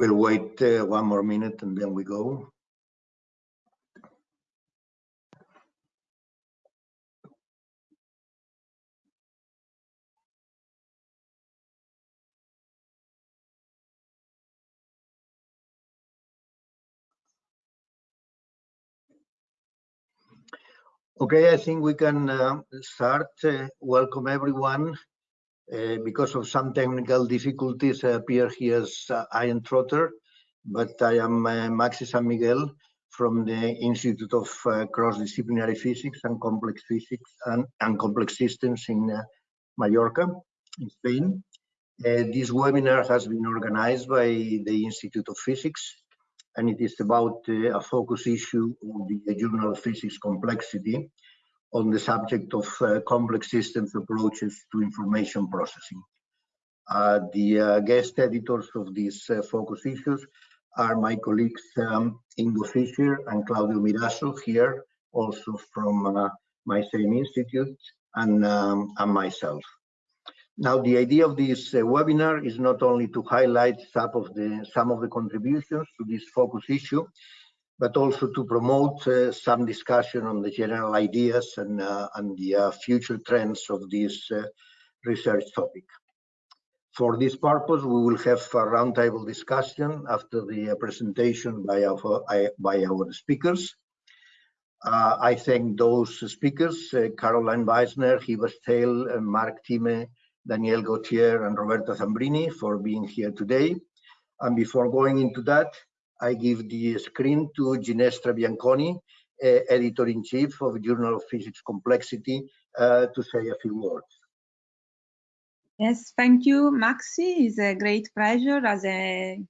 We'll wait uh, one more minute and then we go. Okay, I think we can uh, start. Uh, welcome everyone. Uh, because of some technical difficulties, I appear here as uh, Ian Trotter, but I am uh, Maxi San Miguel from the Institute of uh, Cross-Disciplinary Physics and Complex Physics and, and Complex Systems in uh, Mallorca, in Spain. this webinar has been organized by the Institute of Physics and it is about uh, a focus issue of the Journal of Physics Complexity on the subject of uh, complex systems approaches to information processing. Uh, the uh, guest editors of these uh, focus issues are my colleagues um, Ingo Fischer and Claudio Mirasso here, also from uh, my same institute, and, um, and myself. Now, the idea of this uh, webinar is not only to highlight some of the some of the contributions to this focus issue, but also to promote uh, some discussion on the general ideas and, uh, and the uh, future trends of this uh, research topic. For this purpose, we will have a roundtable discussion after the uh, presentation by our, by our speakers. I thank those speakers, Karoline Wiesner, Hiba Sheheitli, Mark Thieme, Daniel Gauthier and Roberto Zambrini for being here today. And before going into that, I give the screen to Ginestra Bianconi, uh, Editor-in-Chief of Journal of Physics Complexity, uh, to say a few words. Yes, thank you, Maxi. It's a great pleasure as a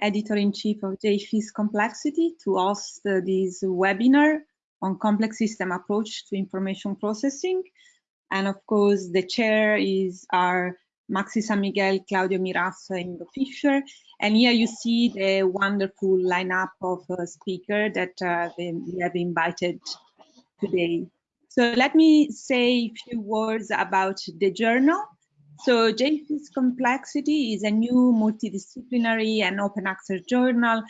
editor-in-chief of JPhys Complexity to host uh, this webinar on complex system approach to information processing. And of course, the chair is our Maxi San Miguel, Claudio Mirasso, and Ingo Fischer. And here you see the wonderful lineup of uh, speakers that uh, we have invited today. So let me say a few words about the journal. So JPhys Complexity is a new multidisciplinary and open access journal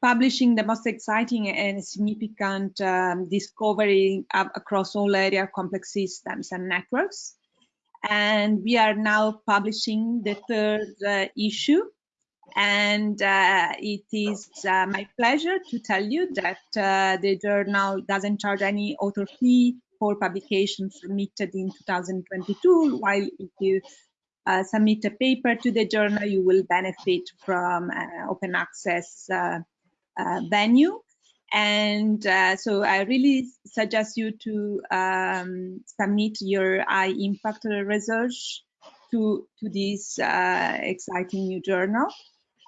publishing the most exciting and significant um, discovery across all area complex systems and networks. And we are now publishing the third uh, issue. And uh, it is uh, my pleasure to tell you that uh, the journal doesn't charge any author fee for publications submitted in 2022, while if you uh, submit a paper to the journal, you will benefit from uh, open access venue. And uh, so I really suggest you to um, submit your high impact research to, to this uh, exciting new journal.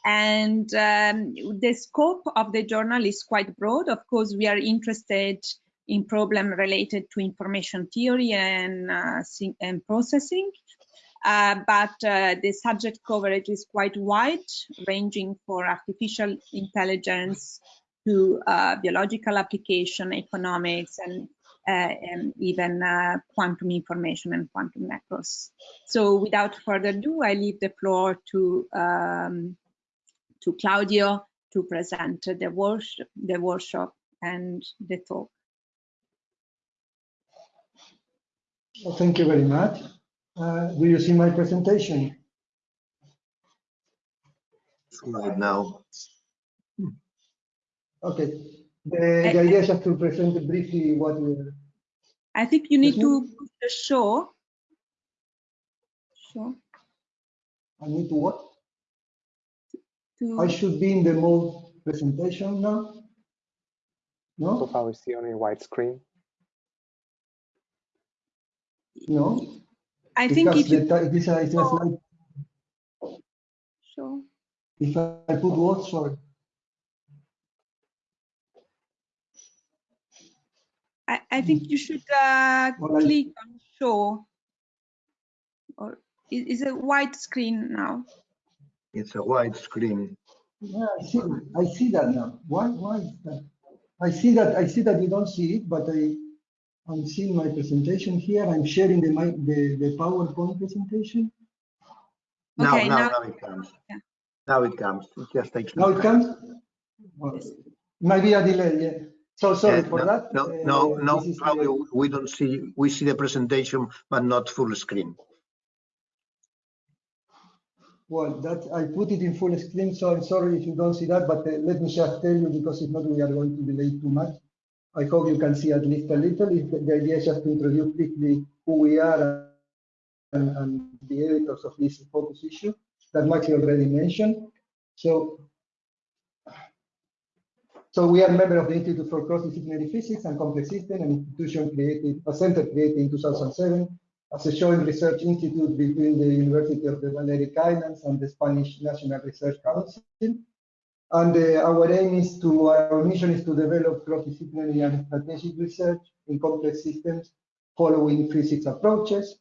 And um, the scope of the journal is quite broad. Of course, we are interested in problem related to information theory and, uh, and processing. Uh, but uh, the subject coverage is quite wide, ranging for artificial intelligence to uh, biological application, economics, and, uh, and even uh, quantum information and quantum networks. So without further ado, I leave the floor to, um, to Claudio to present the, workshop, the workshop and the talk. Well, thank you very much. Uh, will you see my presentation? Slide now. Okay. The, the idea is just to present briefly what we I think you need to show. Show. I need to what? To... I should be in the mode presentation now. No? So far we see only white screen. No. I think if you the, this is slide. Oh. Sure. If I put what, sorry. I, I think you should uh, well, click I... on show. Or is, it a white screen now? It's a white screen. Yeah, I see. I see that now. Why? Why is that? I see that. I see that you don't see it, but I I'm seeing my presentation here. I'm sharing the, my, the, the PowerPoint presentation. Now, okay, now, now, it comes. Yeah. Now it comes. It just takes. Now it comes? Well, Maybe a delay, yeah. So sorry for no, that. No, Uh, no, no, this is the- Claudio, we don't see, we see the presentation, but not full screen. Well, that, I put it in full screen, so I'm sorry if you don't see that, but uh, let me just tell you, because if not, we are going to delay too much. I hope you can see at least a little. If the the idea is just to introduce quickly who we are and, and the editors of this focus issue that Maxi already mentioned. So, so we are a member of the Institute for Cross-Disciplinary Physics and Complex Systems, an institution created, a center created in 2007 as a joint research institute between the University of the Balearic Islands and the Spanish National Research Council. And uh, our aim is to, our mission is to develop cross-disciplinary and strategic research in complex systems following physics approaches.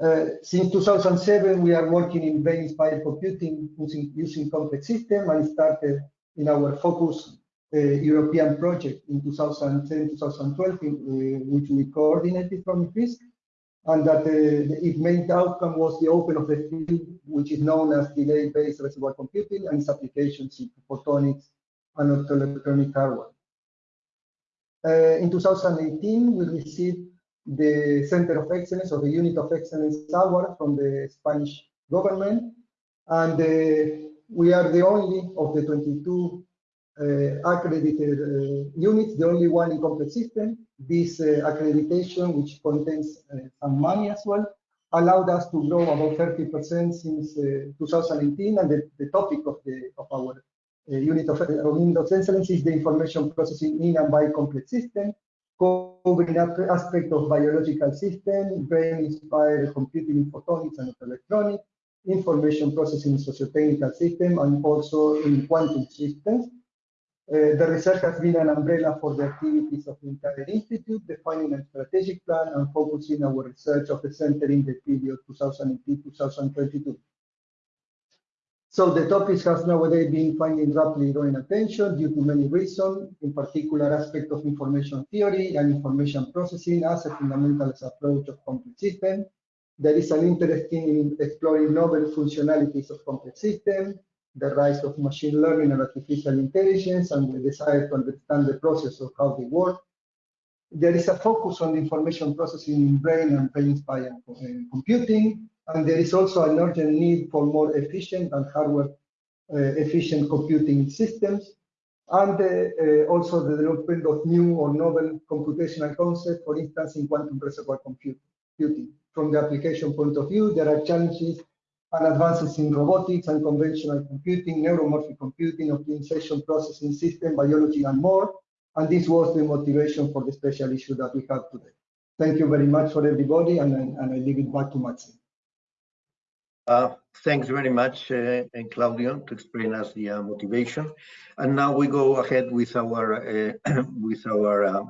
Uh, since 2007, we are working in brain-inspired computing using, using complex systems and started in our focus uh, European project in 2010-2012, uh, which we coordinated from FISC and that uh, its main outcome was the open of the field, which is known as delay-based reservoir computing and its applications in photonics and optoelectronic hardware. Uh, in 2018, we received the Center of Excellence or the Unit of Excellence Award from the Spanish government, and uh, we are the only of the 22 uh, accredited uh, units, the only one in complex system. This uh, accreditation, which contains uh, some money as well, allowed us to grow about 30% since uh, 2018. And the, the topic of the of our unit of, of excellence is the information processing in and by complex system, covering aspect of biological system, brain-inspired computing in photonics and electronics, information processing in socio-technical system, and also in quantum systems. Uh, the research has been an umbrella for the activities of the entire institute, defining a strategic plan and focusing our research of the center in the period 2018-2022. So the topic has nowadays been finding rapidly growing attention due to many reasons, in particular aspect of information theory and information processing as a fundamental approach of complex systems. There is an interest in exploring novel functionalities of complex systems, the rise of machine learning and artificial intelligence, and the desire to understand the process of how they work. There is a focus on information processing in brain and brain-inspired computing, and there is also an urgent need for more efficient and hardware uh, efficient computing systems, and uh, uh, also the development of new or novel computational concepts, for instance, in quantum reservoir computing. From the application point of view, there are challenges and advances in robotics and conventional computing, neuromorphic computing, optimization processing system, biology, and more. And this was the motivation for the special issue that we have today. Thank you very much for everybody, and, I- and I leave it back to Maxi. Uh, Thanks very much, uh, and Claudio, to explain us the uh, motivation. And now we go ahead with our uh, with our uh,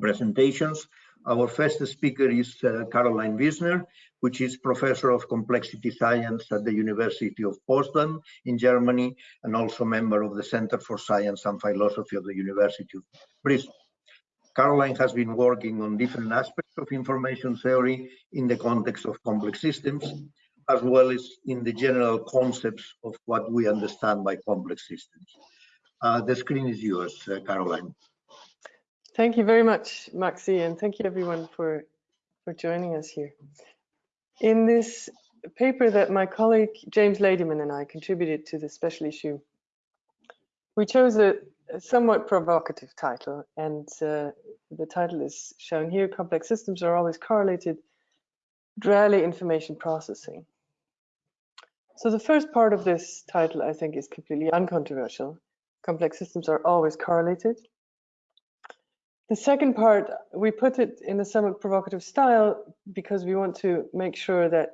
presentations. Our first speaker is uh, Karoline Wiesner, which is professor of complexity science at the University of Potsdam in Germany, and also member of the Center for Science and Philosophy of the University of Bristol. Karoline has been working on different aspects of information theory in the context of complex systems, as well as in the general concepts of what we understand by complex systems. Uh, the screen is yours, uh, Karoline. Thank you very much, Maxi, and thank you everyone for, for joining us here. In this paper that my colleague James Ladyman and I contributed to the special issue, we chose a, a somewhat provocative title, and uh, the title is shown here, Complex Systems Are Always Correlated, Rarely Information Processing. So the first part of this title, I think, is completely uncontroversial. Complex systems are always correlated. The second part, we put it in a somewhat provocative style because we want to make sure that,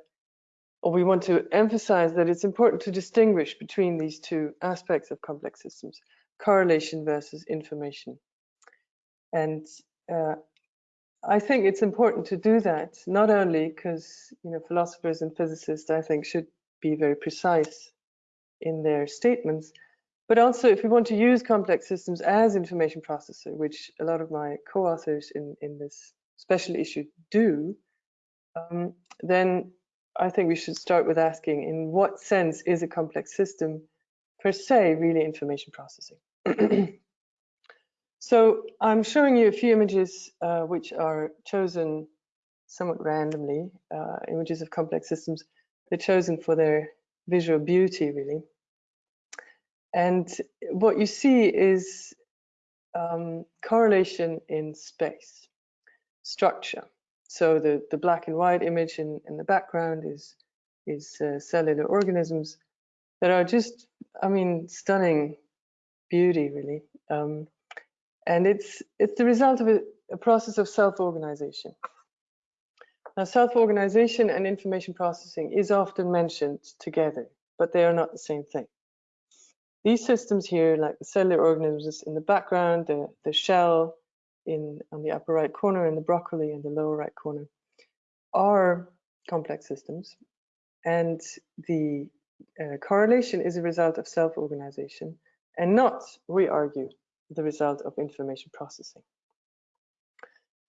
or we want to emphasize that it's important to distinguish between these two aspects of complex systems, correlation versus information. And uh, I think it's important to do that, not only because you know philosophers and physicists, I think, should be very precise in their statements, but also if we want to use complex systems as information processor, which a lot of my co-authors in, in this special issue do, um, then I think we should start with asking in what sense is a complex system per se really information processing? so I'm showing you a few images uh, which are chosen somewhat randomly, uh, images of complex systems. They're chosen for their visual beauty really. And what you see is um, correlation in space, structure. So the, the black and white image in, in the background is, is uh, cellular organisms that are just, I mean, stunning beauty, really. Um, and it's, it's the result of a, a process of self-organization. Now, self-organization and information processing is often mentioned together, but they are not the same thing. These systems here, like the cellular organisms in the background, the, the shell in on the upper right corner, and the broccoli in the lower right corner, are complex systems. And the uh, correlation is a result of self-organization and not, we argue, the result of information processing.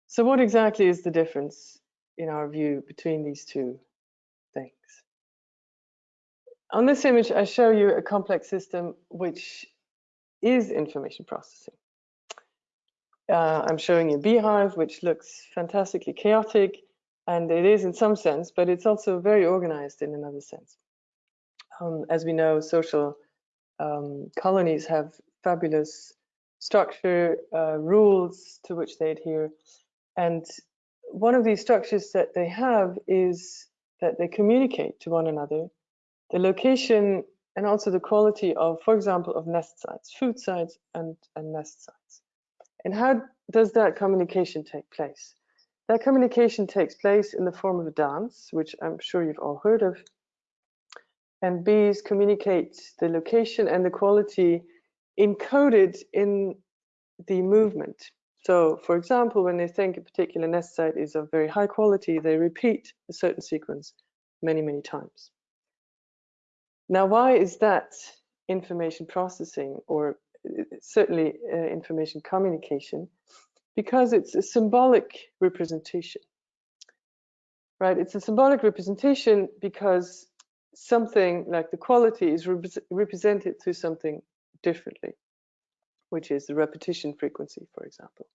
So what exactly is the difference in our view between these two? On this image, I show you a complex system which is information processing. Uh, I'm showing you beehive, which looks fantastically chaotic, and it is in some sense, but it's also very organized in another sense. Um, as we know, social um, colonies have fabulous structure, uh, rules to which they adhere. And one of these structures that they have is that they communicate to one another the location and also the quality of, for example, of nest sites, food sites and, and nest sites. And how does that communication take place? That communication takes place in the form of a dance, which I'm sure you've all heard of. And bees communicate the location and the quality encoded in the movement. So, for example, when they think a particular nest site is of very high quality, they repeat a certain sequence many, many times. Now, why is that information processing or uh, certainly uh, information communication? Because it's a symbolic representation, right? It's a symbolic representation because something like the quality is rep represented through something differently, which is the repetition frequency, for example.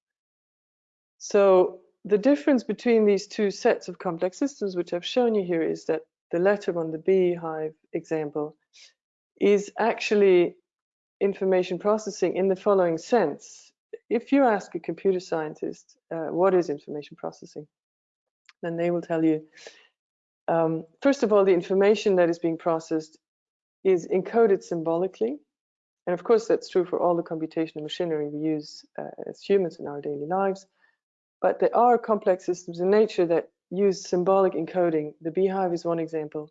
So the difference between these two sets of complex systems, which I've shown you here, is that the letter on the beehive example is actually information processing in the following sense. If you ask a computer scientist uh, what is information processing, then they will tell you, um, first of all, the information that is being processed is encoded symbolically. And of course, that's true for all the computational machinery we use uh, as humans in our daily lives. But there are complex systems in nature that use symbolic encoding. The beehive is one example.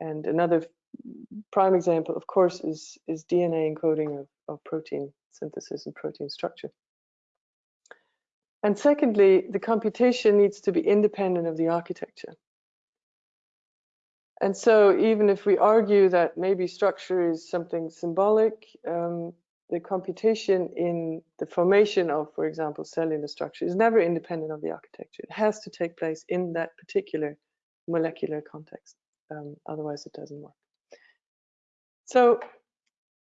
And another prime example, of course, is, is DNA encoding of, of protein synthesis and protein structure. And secondly, the computation needs to be independent of the architecture. And so even if we argue that maybe structure is something symbolic, um, the computation in the formation of, for example, cellular structure is never independent of the architecture. It has to take place in that particular molecular context. Um, otherwise, it doesn't work. So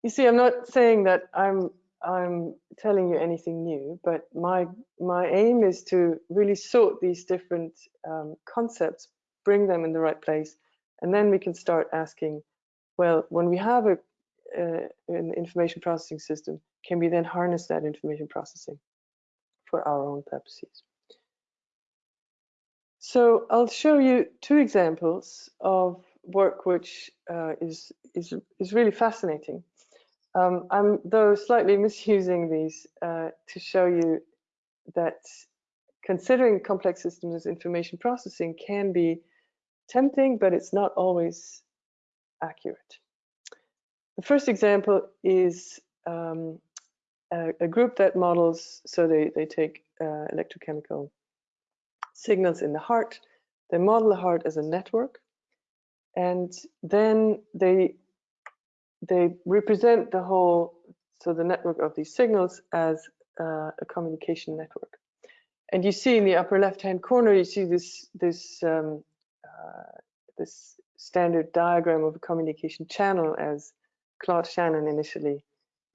you see, I'm not saying that I'm I'm telling you anything new, but my my aim is to really sort these different um, concepts, bring them in the right place, and then we can start asking, well, when we have a uh, an information processing system, can we then harness that information processing for our own purposes? So I'll show you two examples of work which uh, is, is, is really fascinating. Um, I'm though slightly misusing these uh, to show you that considering complex systems as information processing can be tempting, but it's not always accurate. The first example is um, a, a, group that models, so they, they take uh, electrochemical signals in the heart, they model the heart as a network, and then they they represent the whole, so the network of these signals as uh, a communication network. And you see in the upper left-hand corner, you see this this um, uh, this standard diagram of a communication channel as Claude Shannon initially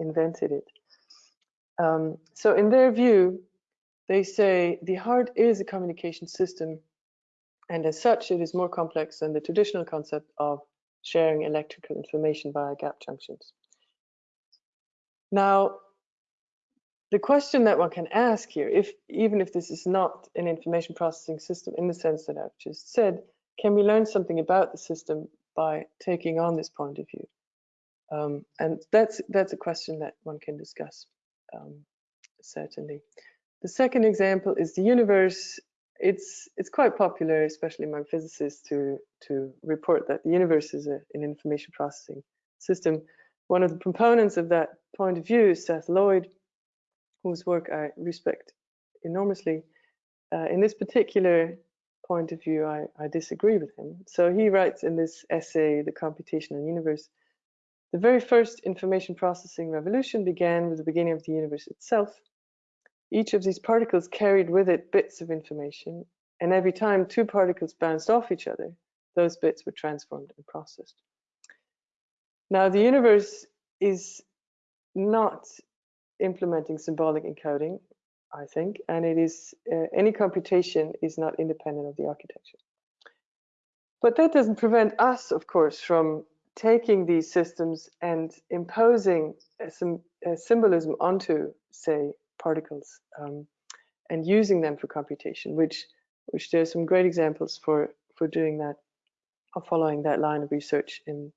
invented it. Um, so in their view, they say the heart is a communication system and as such it is more complex than the traditional concept of sharing electrical information via gap junctions. Now, the question that one can ask here, if even if this is not an information processing system in the sense that I've just said, can we learn something about the system by taking on this point of view? Um, and that's that's a question that one can discuss, um, certainly. The second example is the universe. It's it's quite popular, especially among physicists, to to report that the universe is a, an information processing system. One of the proponents of that point of view is Seth Lloyd, whose work I respect enormously. Uh, in this particular point of view, I, I disagree with him. So he writes in this essay, The Computational Universe, the very first information processing revolution began with the beginning of the universe itself. Each of these particles carried with it bits of information, and every time two particles bounced off each other, those bits were transformed and processed. Now, the universe is not implementing symbolic encoding, I think, and it is uh, any computation is not independent of the architecture. But that doesn't prevent us, of course, from taking these systems and imposing some symbolism onto, say, particles um, and using them for computation, which which there's some great examples for for doing that or following that line of research in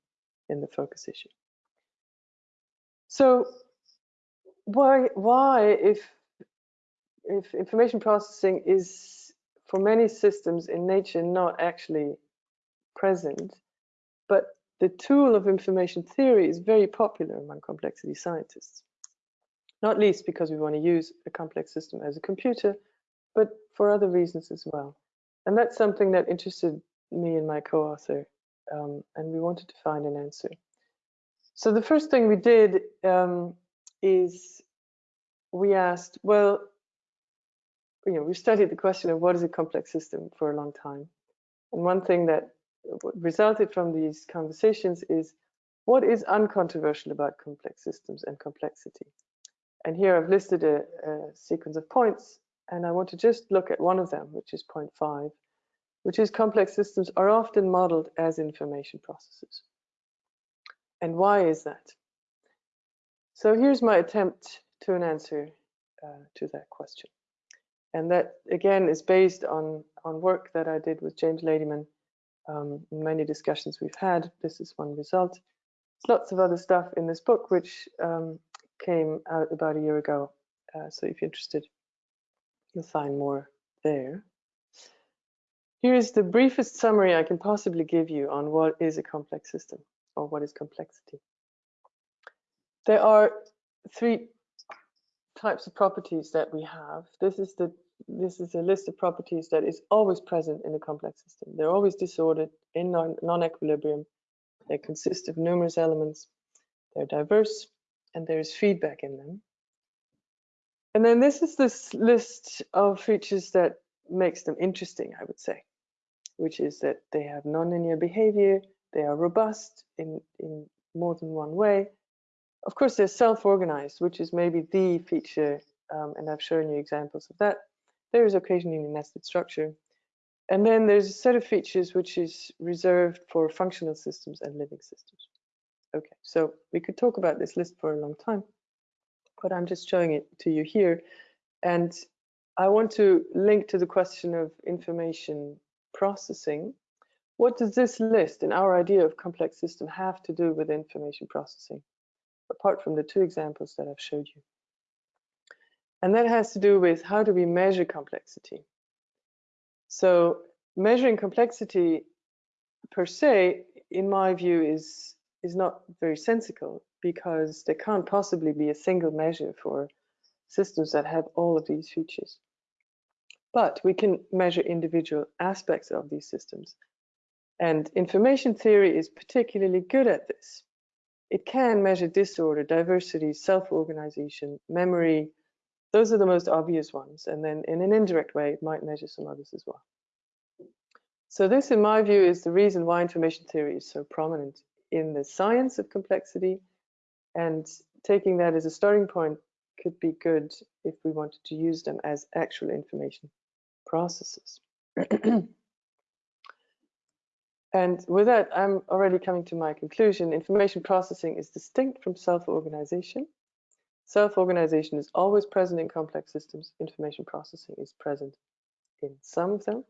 in the focus issue. So why why if if information processing is for many systems in nature not actually present, but the tool of information theory is very popular among complexity scientists, not least because we want to use a complex system as a computer, but for other reasons as well. And that's something that interested me and my co-author, um, and we wanted to find an answer. So the first thing we did um, is we asked, well, you know, we studied the question of what is a complex system for a long time. And one thing that resulted from these conversations is what is uncontroversial about complex systems and complexity? And here I've listed a, a, sequence of points, and I want to just look at one of them, which is point five, which is complex systems are often modeled as information processes. And why is that? So here's my attempt to an answer uh, to that question. And that, again, is based on, on work that I did with James Ladyman um, many discussions we've had. This is one result. There's lots of other stuff in this book which um, came out about a year ago. Uh, so if you're interested, you'll find more there. Here's the briefest summary I can possibly give you on what is a complex system or what is complexity. There are three types of properties that we have. This is the this is a list of properties that is always present in a complex system. They're always disordered in non-equilibrium. They consist of numerous elements. They're diverse, and there is feedback in them. And then this is this list of features that makes them interesting, I would say, which is that they have nonlinear behavior, they are robust in, in more than one way. Of course, they're self-organized, which is maybe the feature, um, and I've shown you examples of that. There is occasionally a nested structure. And then there's a set of features which is reserved for functional systems and living systems. Okay, so we could talk about this list for a long time, but I'm just showing it to you here. And I want to link to the question of information processing. What does this list and our idea of complex system have to do with information processing, apart from the two examples that I've showed you? And that has to do with how do we measure complexity. So measuring complexity per se, in my view, is, is not very sensical because there can't possibly be a single measure for systems that have all of these features. But we can measure individual aspects of these systems. And information theory is particularly good at this. It can measure disorder, diversity, self-organization, memory, those are the most obvious ones. And then in an indirect way, it might measure some others as well. So this, in my view, is the reason why information theory is so prominent in the science of complexity. And taking that as a starting point could be good if we wanted to use them as actual information processes. and with that, I'm already coming to my conclusion. Information processing is distinct from self-organization. Self-organization is always present in complex systems. Information processing is present in some of them.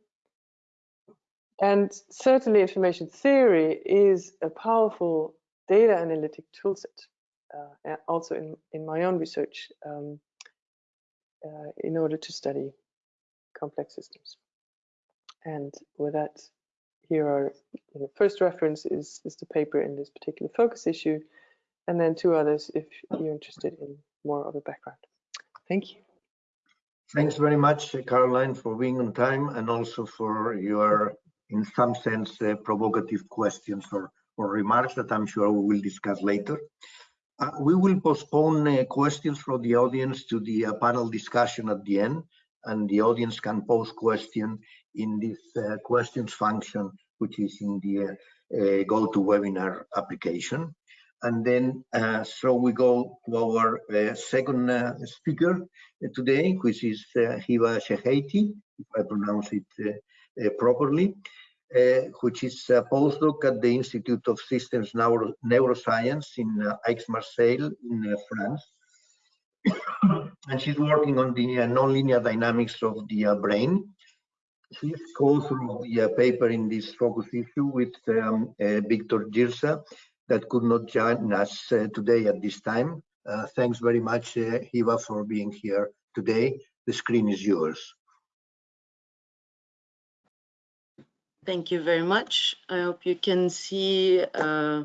And certainly information theory is a powerful data analytic toolset, uh, also in, in my own research um, uh, in order to study complex systems. And with that, here are the first reference is, is the paper in this particular focus issue, and then two others if you're interested in more of a background. Thank you. Thanks very much, Karoline, for being on time and also for your in some sense, uh, provocative questions or, or remarks that I'm sure we will discuss later. Uh, we will postpone uh, questions from the audience to the uh, panel discussion at the end, and the audience can pose questions in this uh, questions function, which is in the uh, GoToWebinar application. And then, so we go to our second speaker today, which is Hiba Sheheitli, if I pronounce it properly. Uh, which is a postdoc at the Institute of Systems Neuro Neuroscience in uh, Aix-Marseille in uh, France. and she's working on the uh, nonlinear dynamics of the uh, brain. She's co-author of the paper in this focus issue with um, Victor Jirsa that could not join us today at this time. thanks very much, Hiba, for being here today. The screen is yours. Thank you very much. I hope you can see uh,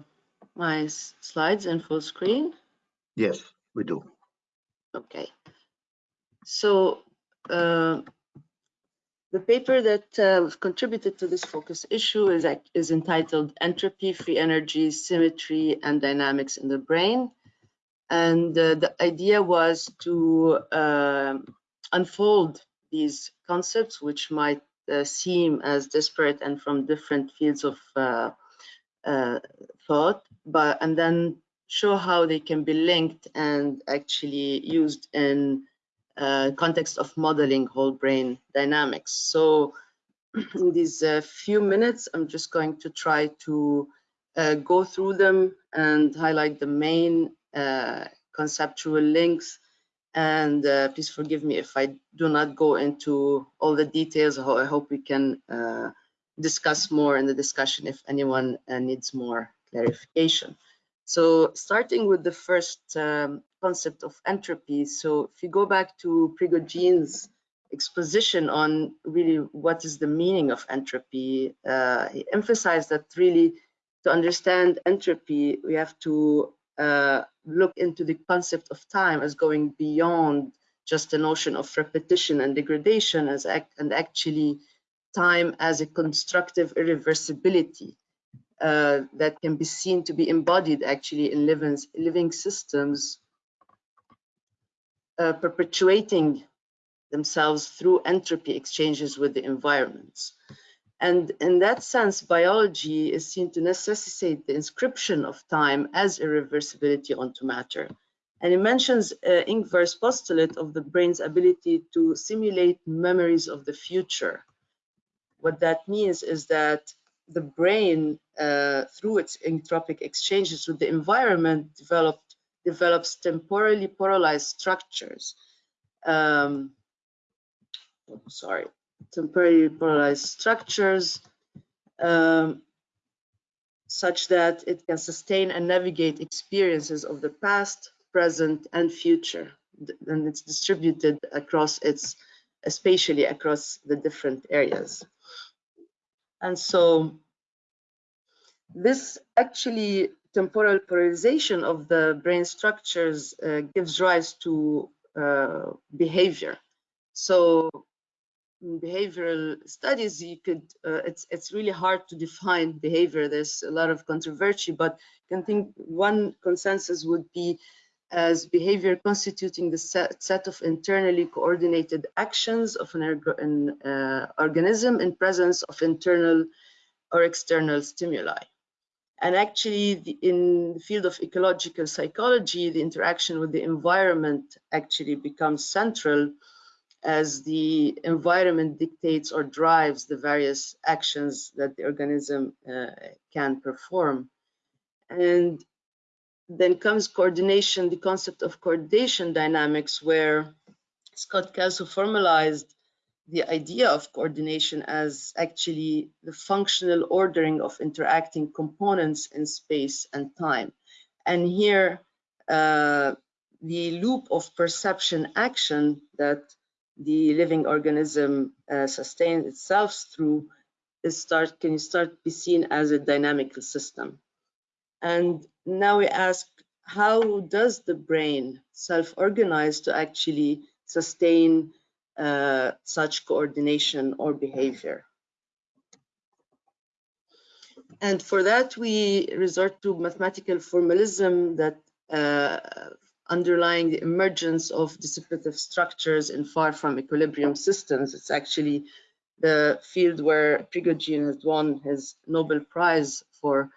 my slides in full screen. Yes, we do. Okay. So uh, the paper that uh, contributed to this focus issue is, is entitled Entropy, Free Energy, Symmetry, and Dynamics in the Brain. And uh, the idea was to uh, unfold these concepts, which might uh, seem as disparate and from different fields of uh, uh, thought, but and then show how they can be linked and actually used in uh, context of modeling whole brain dynamics. So in these uh, few minutes, I'm just going to try to uh, go through them and highlight the main conceptual links and uh, please forgive me if I do not go into all the details. I hope we can uh, discuss more in the discussion if anyone uh, needs more clarification. So starting with the first um, concept of entropy. So if you go back to Prigogine's exposition on really what is the meaning of entropy, uh, he emphasized that really to understand entropy, we have to uh, look into the concept of time as going beyond just the notion of repetition and degradation as act and actually time as a constructive irreversibility uh, that can be seen to be embodied actually in living, living systems uh, perpetuating themselves through entropy exchanges with the environments. And in that sense, biology is seen to necessitate the inscription of time as irreversibility onto matter. And it mentions uh, Ingvar's postulate of the brain's ability to simulate memories of the future. What that means is that the brain, uh, through its entropic exchanges with the environment, developed, develops temporally polarized structures. Um, sorry, temporary polarized structures um, such that it can sustain and navigate experiences of the past, present, and future. And it's distributed across its, spatially across the different areas. And so this actually temporal polarization of the brain structures uh, gives rise to uh, behavior. So behavioral studies, you could uh, it's it's really hard to define behavior. There's a lot of controversy, but I can think one consensus would be as behavior constituting the set, set of internally coordinated actions of an, an uh, organism in presence of internal or external stimuli. And actually, the, in the field of ecological psychology, the interaction with the environment actually becomes central as the environment dictates or drives the various actions that the organism uh, can perform. And then comes coordination, the concept of coordination dynamics, where Scott Kelso formalized the idea of coordination as actually the functional ordering of interacting components in space and time. And here, uh, the loop of perception action that the living organism uh, sustains itself through is start can start be seen as a dynamical system. And now we ask, how does the brain self-organize to actually sustain uh, such coordination or behavior? And for that, we resort to mathematical formalism that uh, underlying the emergence of dissipative structures in far from equilibrium systems. It's actually the field where Prigogine has won his Nobel Prize for.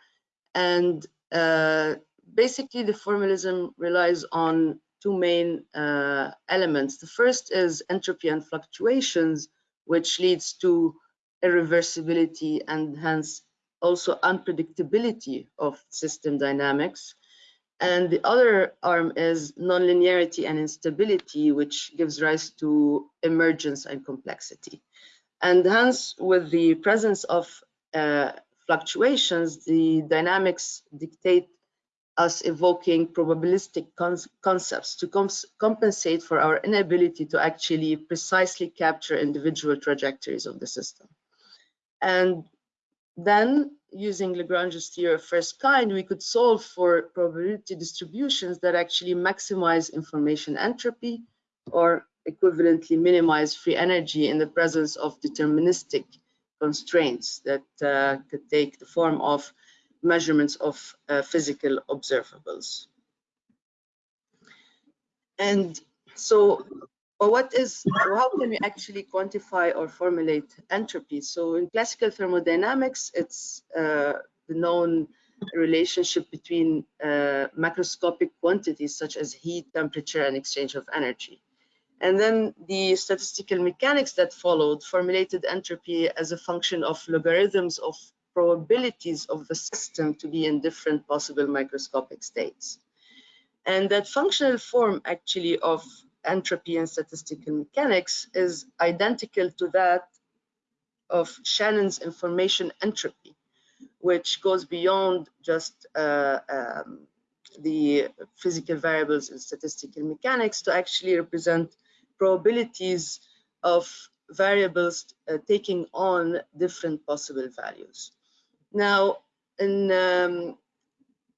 And uh, basically, the formalism relies on two main uh, elements. The first is entropy and fluctuations, which leads to irreversibility and hence also unpredictability of system dynamics. And the other arm is nonlinearity and instability, which gives rise to emergence and complexity. And hence, with the presence of uh, fluctuations, the dynamics dictate us evoking probabilistic concepts to compensate for our inability to actually precisely capture individual trajectories of the system. And then using Lagrange's theory of first kind, we could solve for probability distributions that actually maximize information entropy or equivalently minimize free energy in the presence of deterministic constraints that uh, could take the form of measurements of uh, physical observables. And so but what is, how can we actually quantify or formulate entropy? So in classical thermodynamics, it's uh, the known relationship between uh, macroscopic quantities such as heat, temperature, and exchange of energy. And then the statistical mechanics that followed formulated entropy as a function of logarithms of probabilities of the system to be in different possible microscopic states. And that functional form actually of entropy and statistical mechanics is identical to that of Shannon's information entropy, which goes beyond just uh, um, the physical variables in statistical mechanics to actually represent probabilities of variables uh, taking on different possible values. Now, in um,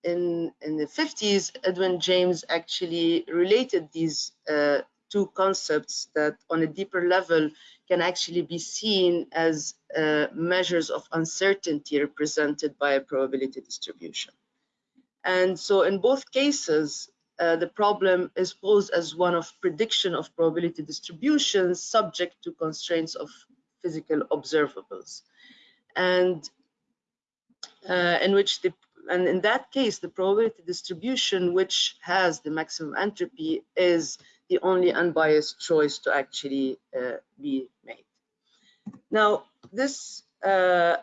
in, in the 50s, Edwin Jaynes actually related these uh, two concepts that on a deeper level can actually be seen as uh, measures of uncertainty represented by a probability distribution. And so in both cases, uh, the problem is posed as one of prediction of probability distributions subject to constraints of physical observables. And uh, in which the and in that case, the probability distribution, which has the maximum entropy, is the only unbiased choice to actually uh, be made. Now, this, uh,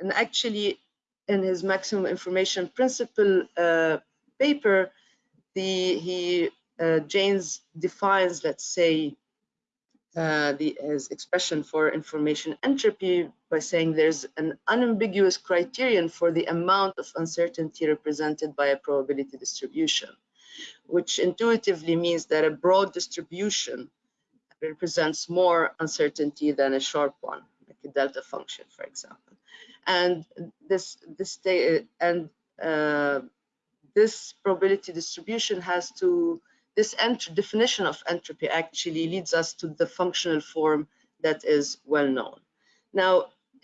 and actually in his maximum information principle uh, paper, the, he, uh, Jaynes defines, let's say, uh, the expression for information entropy by saying there's an unambiguous criterion for the amount of uncertainty represented by a probability distribution, which intuitively means that a broad distribution represents more uncertainty than a sharp one, like a delta function, for example. And this this and uh, this probability distribution has to this definition of entropy actually leads us to the functional form that is well known. Now,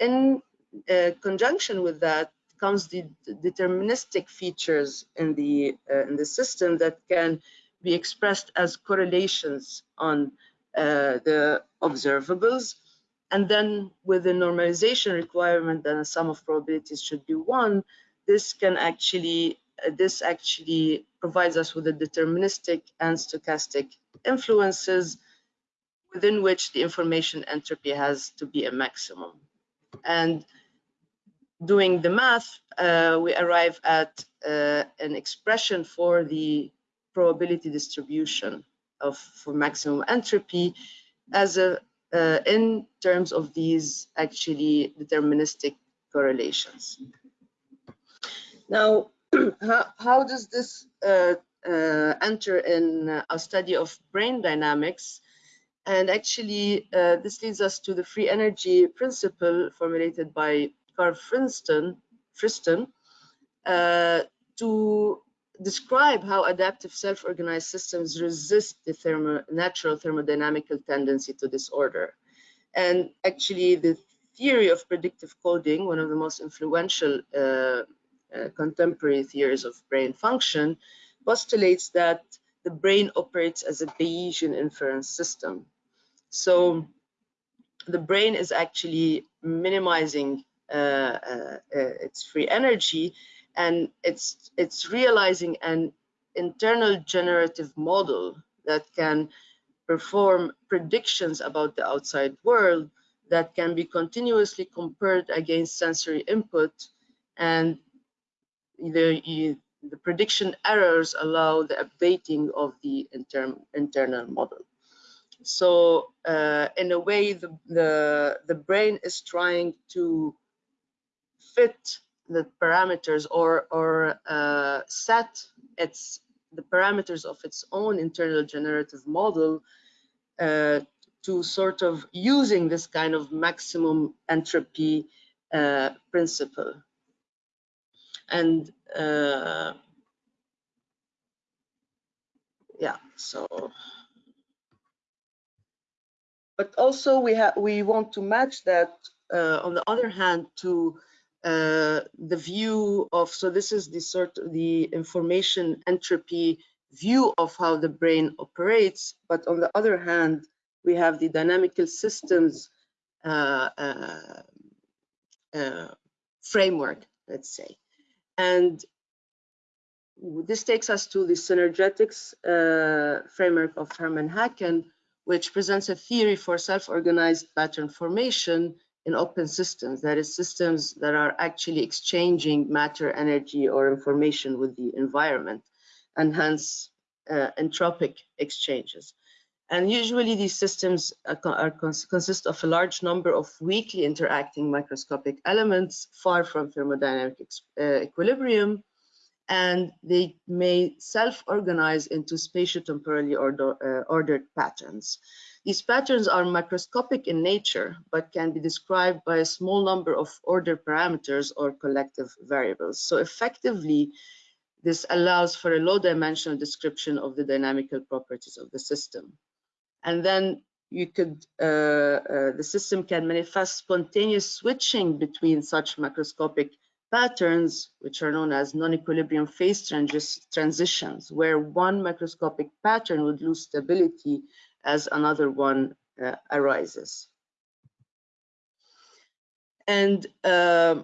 in uh, conjunction with that comes the deterministic features in the uh, in the system that can be expressed as correlations on uh, the observables. And then with the normalization requirement, then a sum of probabilities should be one. This can actually this actually provides us with a deterministic and stochastic influences within which the information entropy has to be a maximum. And doing the math, uh, we arrive at uh, an expression for the probability distribution of for maximum entropy as a uh, in terms of these actually deterministic correlations. Now, how, how does this uh, uh, enter in our study of brain dynamics? And actually, uh, this leads us to the free energy principle formulated by Carl Friston, Friston uh, to describe how adaptive self-organized systems resist the thermo natural thermodynamical tendency to disorder. And actually, the theory of predictive coding, one of the most influential uh, contemporary theories of brain function, postulates that the brain operates as a Bayesian inference system. So the brain is actually minimizing uh, uh, uh its free energy and it's it's realizing an internal generative model that can perform predictions about the outside world that can be continuously compared against sensory input and the, the prediction errors allow the updating of the inter, internal model. So uh, in a way, the, the, the brain is trying to fit the parameters or or uh, set its the parameters of its own internal generative model uh, to sort of using this kind of maximum entropy uh, principle. And uh, yeah, so but also we have we want to match that uh, on the other hand to uh, the view of, so this is the sort of the information entropy view of how the brain operates. But on the other hand, we have the dynamical systems uh, uh, uh framework, let's say. And this takes us to the synergetics uh, framework of Hermann Haken, which presents a theory for self-organized pattern formation in open systems, that is systems that are actually exchanging matter, energy, or information with the environment, and hence uh, entropic exchanges. And usually these systems are, cons consist of a large number of weakly interacting microscopic elements far from thermodynamic uh, equilibrium, and they may self-organize into spatiotemporally order, uh, ordered patterns. These patterns are microscopic in nature, but can be described by a small number of order parameters or collective variables. So effectively, this allows for a low dimensional description of the dynamical properties of the system. And then you could, uh, uh, the system can manifest spontaneous switching between such macroscopic patterns, which are known as non-equilibrium phase transitions, where one macroscopic pattern would lose stability as another one uh, arises. And uh,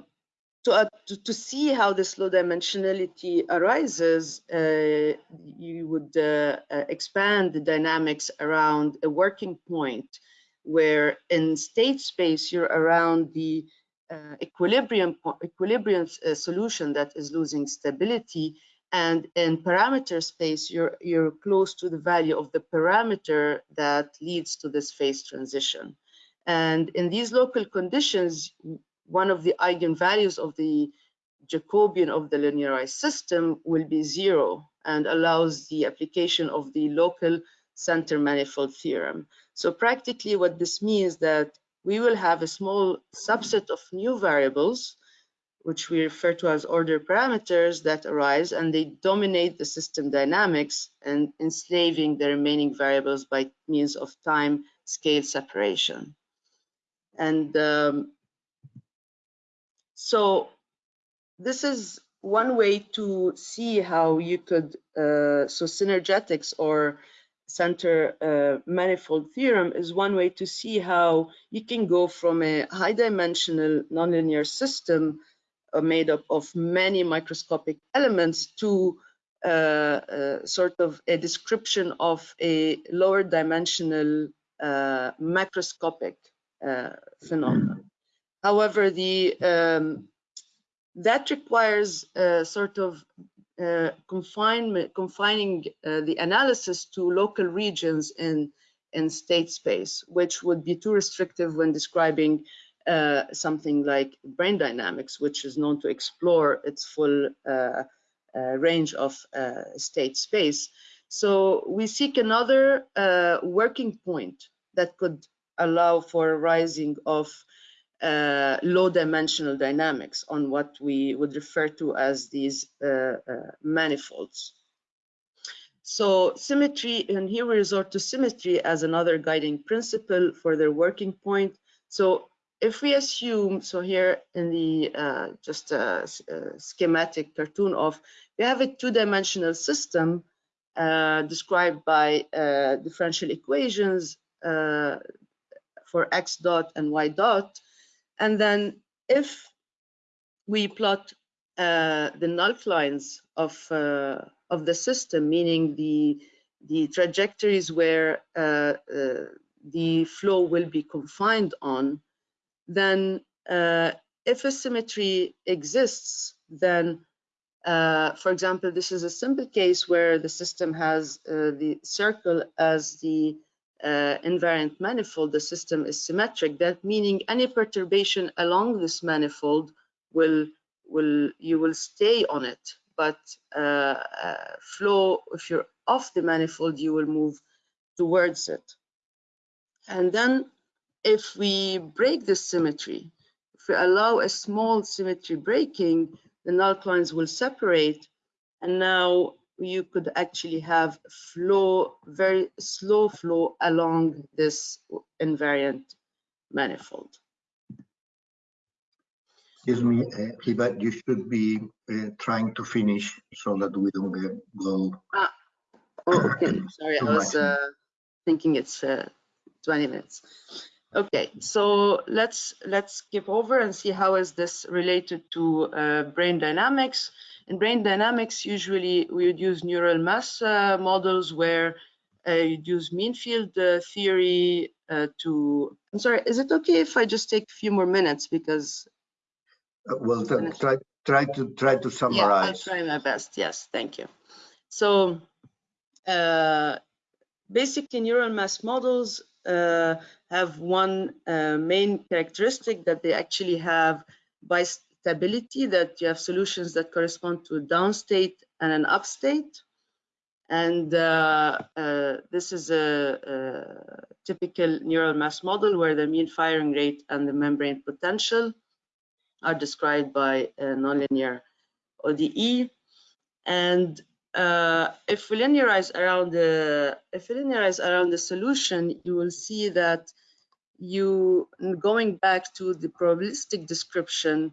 to, uh, to, to, see how this low dimensionality arises, uh, you would uh, uh, expand the dynamics around a working point where in state space you're around the equilibrium equilibrium solution that is losing stability and in parameter space, you're, you're close to the value of the parameter that leads to this phase transition. And in these local conditions, one of the eigenvalues of the Jacobian of the linearized system will be zero and allows the application of the local center manifold theorem. So practically what this means that we will have a small subset of new variables which we refer to as order parameters that arise and they dominate the system dynamics and enslaving the remaining variables by means of time scale separation. And um, so this is one way to see how you could, uh, so synergetics or center uh, manifold theorem is one way to see how you can go from a high dimensional nonlinear system uh, made up of many microscopic elements to uh, uh, sort of a description of a lower dimensional uh, macroscopic phenomenon. However, the um, that requires sort of uh, confinement, confining uh, the analysis to local regions in, in state space, which would be too restrictive when describing uh, something like brain dynamics, which is known to explore its full uh, uh, range of state space. So we seek another working point that could allow for a rising of uh, low dimensional dynamics on what we would refer to as these uh, uh, manifolds. So symmetry, and here we resort to symmetry as another guiding principle for their working point. So if we assume, so here in the uh, just a, a, schematic cartoon of, we have a two-dimensional system uh, described by uh, differential equations for x dot and y dot, and then if we plot uh, the null lines of uh, of the system, meaning the the trajectories where uh, uh the flow will be confined on, then uh, if a symmetry exists, then uh, for example, this is a simple case where the system has the circle as the uh, invariant manifold, the system is symmetric. That meaning any perturbation along this manifold will will you will stay on it, but uh, uh, flow if you're off the manifold, you will move towards it. And then if we break this symmetry, if we allow a small symmetry breaking, the null lines will separate, and now you could actually have flow, very slow flow along this invariant manifold. Excuse me, uh, you should be uh, trying to finish so that we don't get go. Ah, oh, okay. Sorry, I was uh, thinking it's uh, 20 minutes. Okay, so let's let's skip over and see how is this related to uh, brain dynamics. In brain dynamics, usually we would use neural mass uh, models where uh, you'd use mean field uh, theory uh, to, I'm sorry, is it okay if I just take a few more minutes because? Uh, well, try, try to try to summarize. Yeah, I'll try my best, yes, thank you. So uh, basically neural mass models have one main characteristic that they actually have by stability that you have solutions that correspond to a downstate and an upstate. And uh, uh, this is a, a, typical neural mass model where the mean firing rate and the membrane potential are described by a nonlinear ODE. And uh, if we linearize around the if we linearize around the solution, you will see that you going back to the probabilistic description,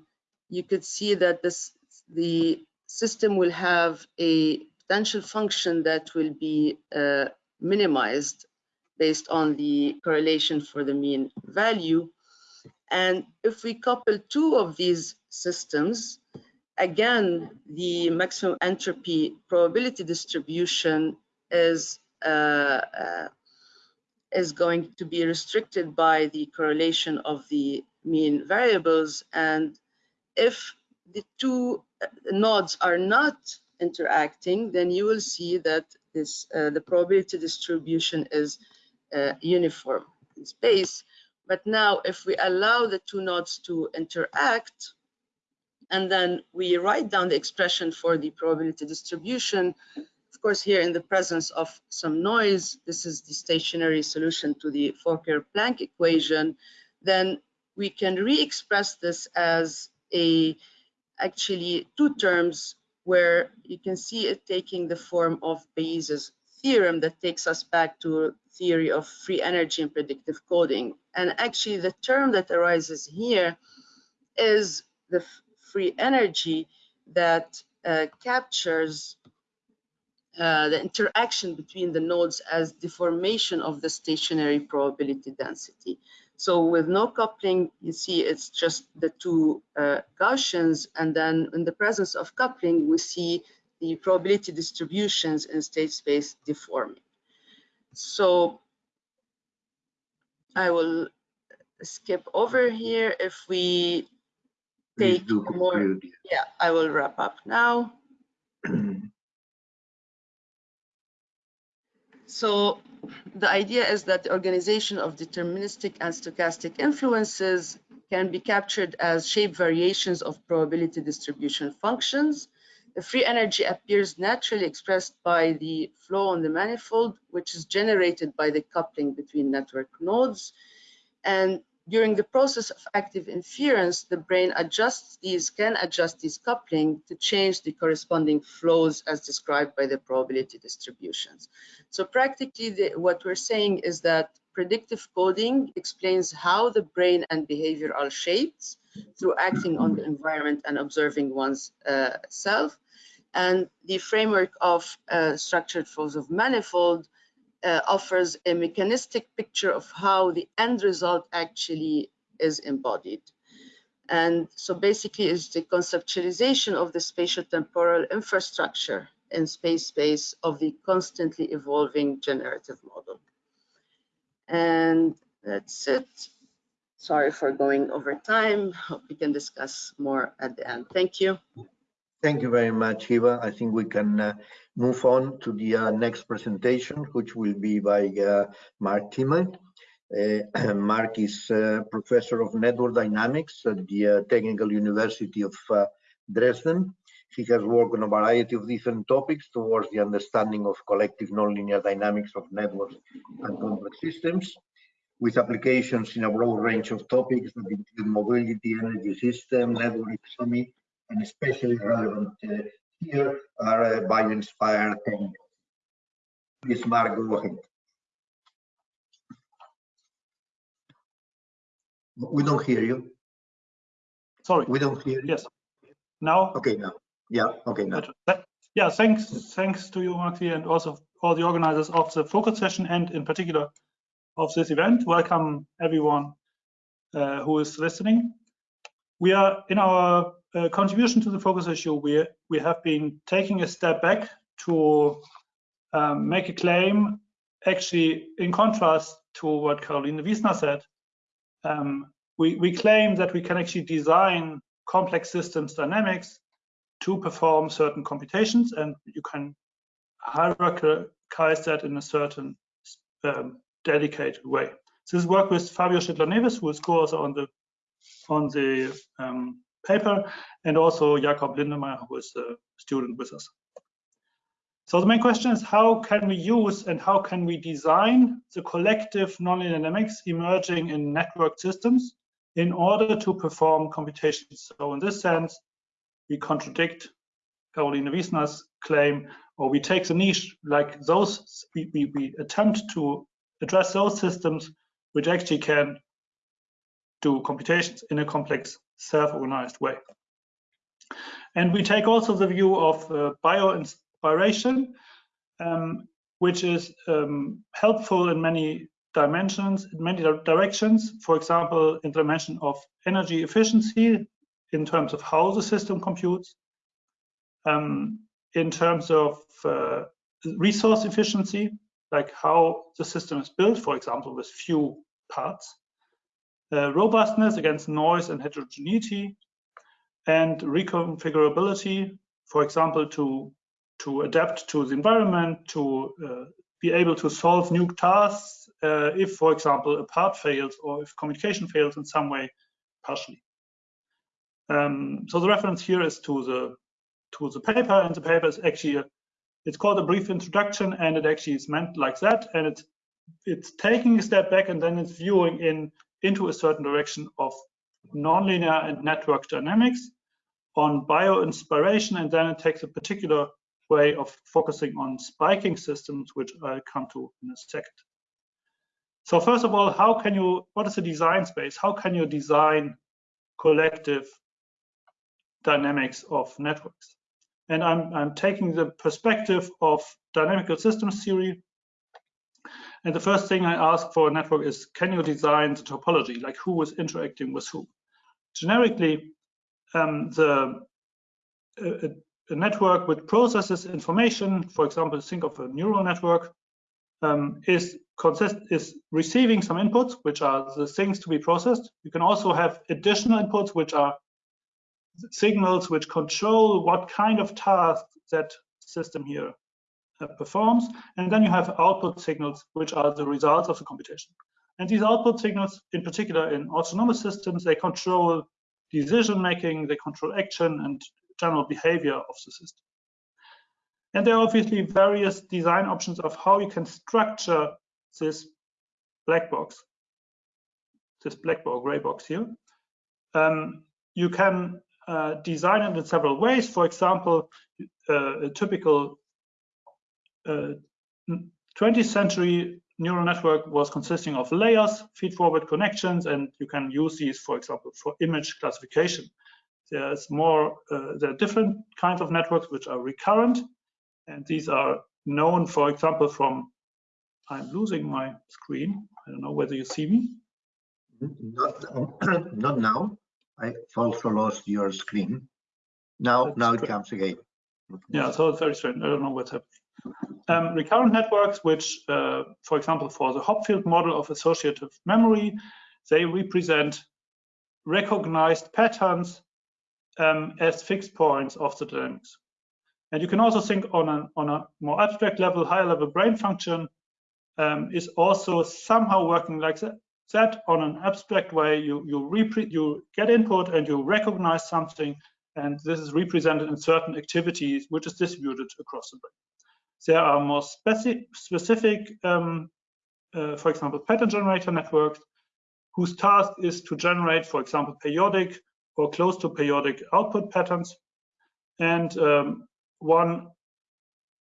you could see that this the system will have a potential function that will be uh, minimized based on the correlation for the mean value. And if we couple two of these systems, again, the maximum entropy probability distribution is uh, uh, is going to be restricted by the correlation of the mean variables and if the two uh, nodes are not interacting, then you will see that this uh, the probability distribution is uh, uniform in space. But now if we allow the two nodes to interact, and then we write down the expression for the probability distribution, of course, here in the presence of some noise, this is the stationary solution to the Fokker-Planck equation, then we can re-express this as a actually two terms where you can see it taking the form of Bayes' theorem that takes us back to theory of free energy and predictive coding. And actually the term that arises here is the free energy that uh, captures uh, the interaction between the nodes as deformation of the stationary probability density. So with no coupling, you see it's just the two uh, Gaussians, and then in the presence of coupling, we see the probability distributions in state space deforming. So I will skip over here. If we take more, conclude. yeah, I will wrap up now. So the idea is that the organization of deterministic and stochastic influences can be captured as shape variations of probability distribution functions. The free energy appears naturally expressed by the flow on the manifold, which is generated by the coupling between network nodes. And during the process of active inference, the brain adjusts these, can adjust these coupling to change the corresponding flows as described by the probability distributions. So practically the, what we're saying is that predictive coding explains how the brain and behavior are shaped through acting on the environment and observing one's uh, self. And the framework of uh, structured flows of manifold uh, offers a mechanistic picture of how the end result actually is embodied. And so basically it's the conceptualization of the spatial temporal infrastructure in space space of the constantly evolving generative model. And that's it. Sorry for going over time. Hope we can discuss more at the end. Thank you. Thank you very much, Hiba. I think we can uh, move on to the uh, next presentation, which will be by uh, Marc Timme. Uh, Marc is uh, Professor of Network Dynamics at the uh, Technical University of Dresden. He has worked on a variety of different topics towards the understanding of collective nonlinear dynamics of networks and complex systems, with applications in a broad range of topics that include mobility, energy system, network economy, and especially relevant uh, here are uh, bio-inspired techniques. Please, Marc, go ahead. We don't hear you. Sorry. We don't hear you. Yes. Now? Okay, now. Yeah, okay, now. Yeah, thanks, thanks to you, Maxi, and also all the organizers of the focus session, and in particular of this event. Welcome everyone uh, who is listening. We are in our uh, contribution to the focus issue. We we have been taking a step back to um, make a claim, actually in contrast to what Karoline Wiesner said. Um, we we claim that we can actually design complex systems dynamics to perform certain computations and you can hierarchize that in a certain um, dedicated way. This work with Fabio Schittler-Neves, who is co-author on the on the um, paper, and also Jakob Lindemeyer, who is a student with us. So the main question is how can we use and how can we design the collective nonlinear dynamics emerging in network systems in order to perform computations. So in this sense, we contradict Karoline Wiesner's claim, or we take the niche like those, we, we, we attempt to address those systems which actually can do computations in a complex, self-organized way. And we take also the view of uh, bio-inspiration, um, which is um, helpful in many dimensions, in many directions. For example, in the dimension of energy efficiency, in terms of how the system computes, um, in terms of uh, resource efficiency, like how the system is built, for example, with few parts, uh, robustness against noise and heterogeneity, and reconfigurability, for example, to, to adapt to the environment, to uh, be able to solve new tasks uh, if, for example, a part fails or if communication fails in some way partially. Um, so the reference here is to the to the paper, and the paper is actually a, it's called a brief introduction, and it actually is meant like that, and it's it's taking a step back and then it's viewing in into a certain direction of nonlinear and network dynamics on bio-inspiration, and then it takes a particular way of focusing on spiking systems, which I'll come to in a second. So first of all, how can you, what is the design space? How can you design collective dynamics of networks. And I'm, I'm taking the perspective of dynamical systems theory. And the first thing I ask for a network is, can you design the topology, like who is interacting with who? Generically, um, the a, a, network which processes information, for example, think of a neural network, um, is consist is receiving some inputs, which are the things to be processed. You can also have additional inputs, which are signals which control what kind of task that system here performs. And then you have output signals, which are the results of the computation. And these output signals, in particular in autonomous systems, they control decision making, they control action and general behavior of the system. And there are obviously various design options of how you can structure this black box, this black box, gray box here. Um, you can uh, design it in several ways. For example, uh, a typical 20th century neural network was consisting of layers, feed-forward connections, and you can use these, for example, for image classification. There's more, uh, there are different kinds of networks which are recurrent, and these are known, for example, from, I'm losing my screen. I don't know whether you see me. Not, not now. I also lost your screen. Now, That's now it comes again. Yeah, so it's very strange. I don't know what's happening. Um, recurrent networks, which, uh, for example, for the Hopfield model of associative memory, they represent recognized patterns um, as fixed points of the dynamics. And you can also think on a, on a more abstract level, higher level brain function um, is also somehow working like that, that on an abstract way. You, you, you get input and you recognize something, and this is represented in certain activities, which is distributed across the brain. There are more specific, specific um, uh, for example, pattern generator networks, whose task is to generate, for example, periodic or close to periodic output patterns. And um, one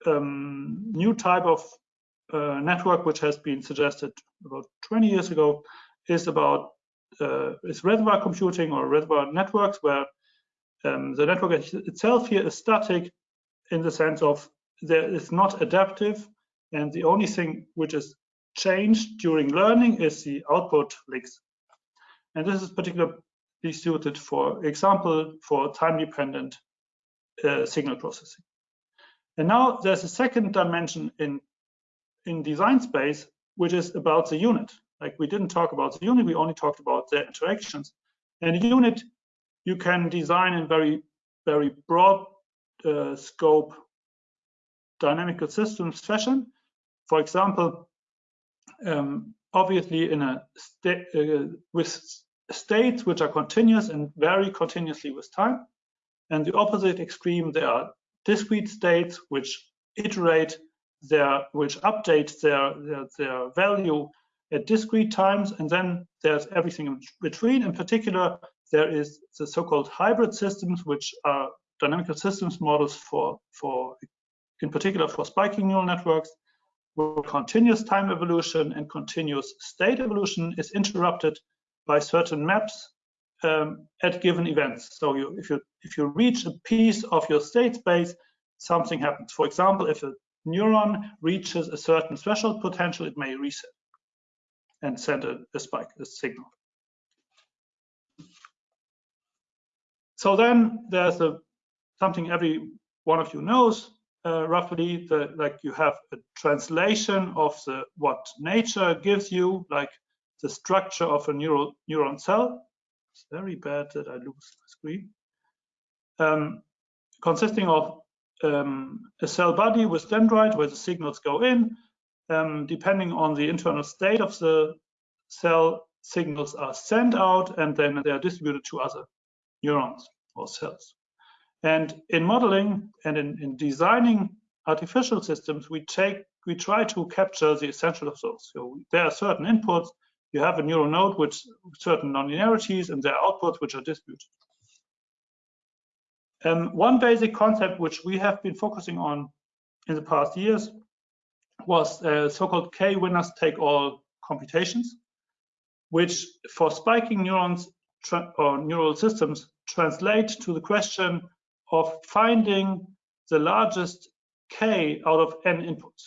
um, new type of uh, network which has been suggested about 20 years ago is about uh, is reservoir computing or reservoir networks where um, the network itself here is static in the sense of there is not adaptive and the only thing which is changed during learning is the output links and this is particularly suited for example for time dependent uh, signal processing. And now there's a second dimension in, in design space, which is about the unit. Like we didn't talk about the unit, we only talked about the interactions. And unit you can design in very, very broad uh, scope dynamical systems fashion. For example, um, obviously in a state uh, with states which are continuous and vary continuously with time. And the opposite extreme, there are discrete states which iterate their, which update their, their, their value at discrete times. And then there's everything in between. In particular, there is the so-called hybrid systems, which are dynamical systems models for, for, in particular for spiking neural networks, where continuous time evolution and continuous state evolution is interrupted by certain maps um, at given events. So you, if you if you reach a piece of your state space, something happens. For example, if a neuron reaches a certain threshold potential, it may reset and send a, a spike, a signal. So then there's a something every one of you knows uh, roughly that like you have a translation of the what nature gives you like the structure of a neural neuron cell it's very bad that I lose my screen. Um, consisting of um, a cell body with dendrite where the signals go in. Um, depending on the internal state of the cell, signals are sent out and then they are distributed to other neurons or cells. And in modeling and in, in designing artificial systems, we take we try to capture the essential of those. So there are certain inputs you have a neural node with certain nonlinearities and their outputs which are distributed. Um, one basic concept which we have been focusing on in the past years was uh, so-called k-winners take all computations, which for spiking neurons or neural systems translate to the question of finding the largest k out of n inputs.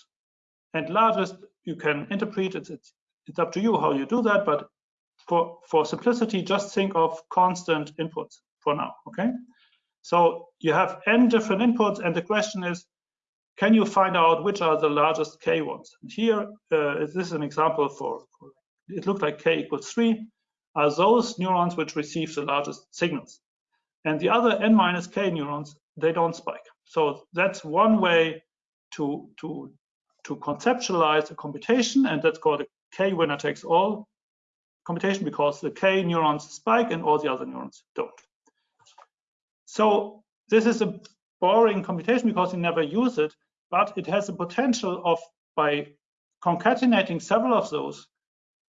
And largest you can interpret it's, it's it's up to you how you do that, but for for simplicity, just think of constant inputs for now. Okay, so you have n different inputs, and the question is, can you find out which are the largest k ones? And here, uh, this is an example for, for it looked like k equals three are those neurons which receive the largest signals. And the other n minus k neurons, they don't spike. So that's one way to, to, to conceptualize a computation, and that's called a k winner takes all computation because the k neurons spike and all the other neurons don't. So this is a boring computation because you never use it, but it has the potential of by concatenating several of those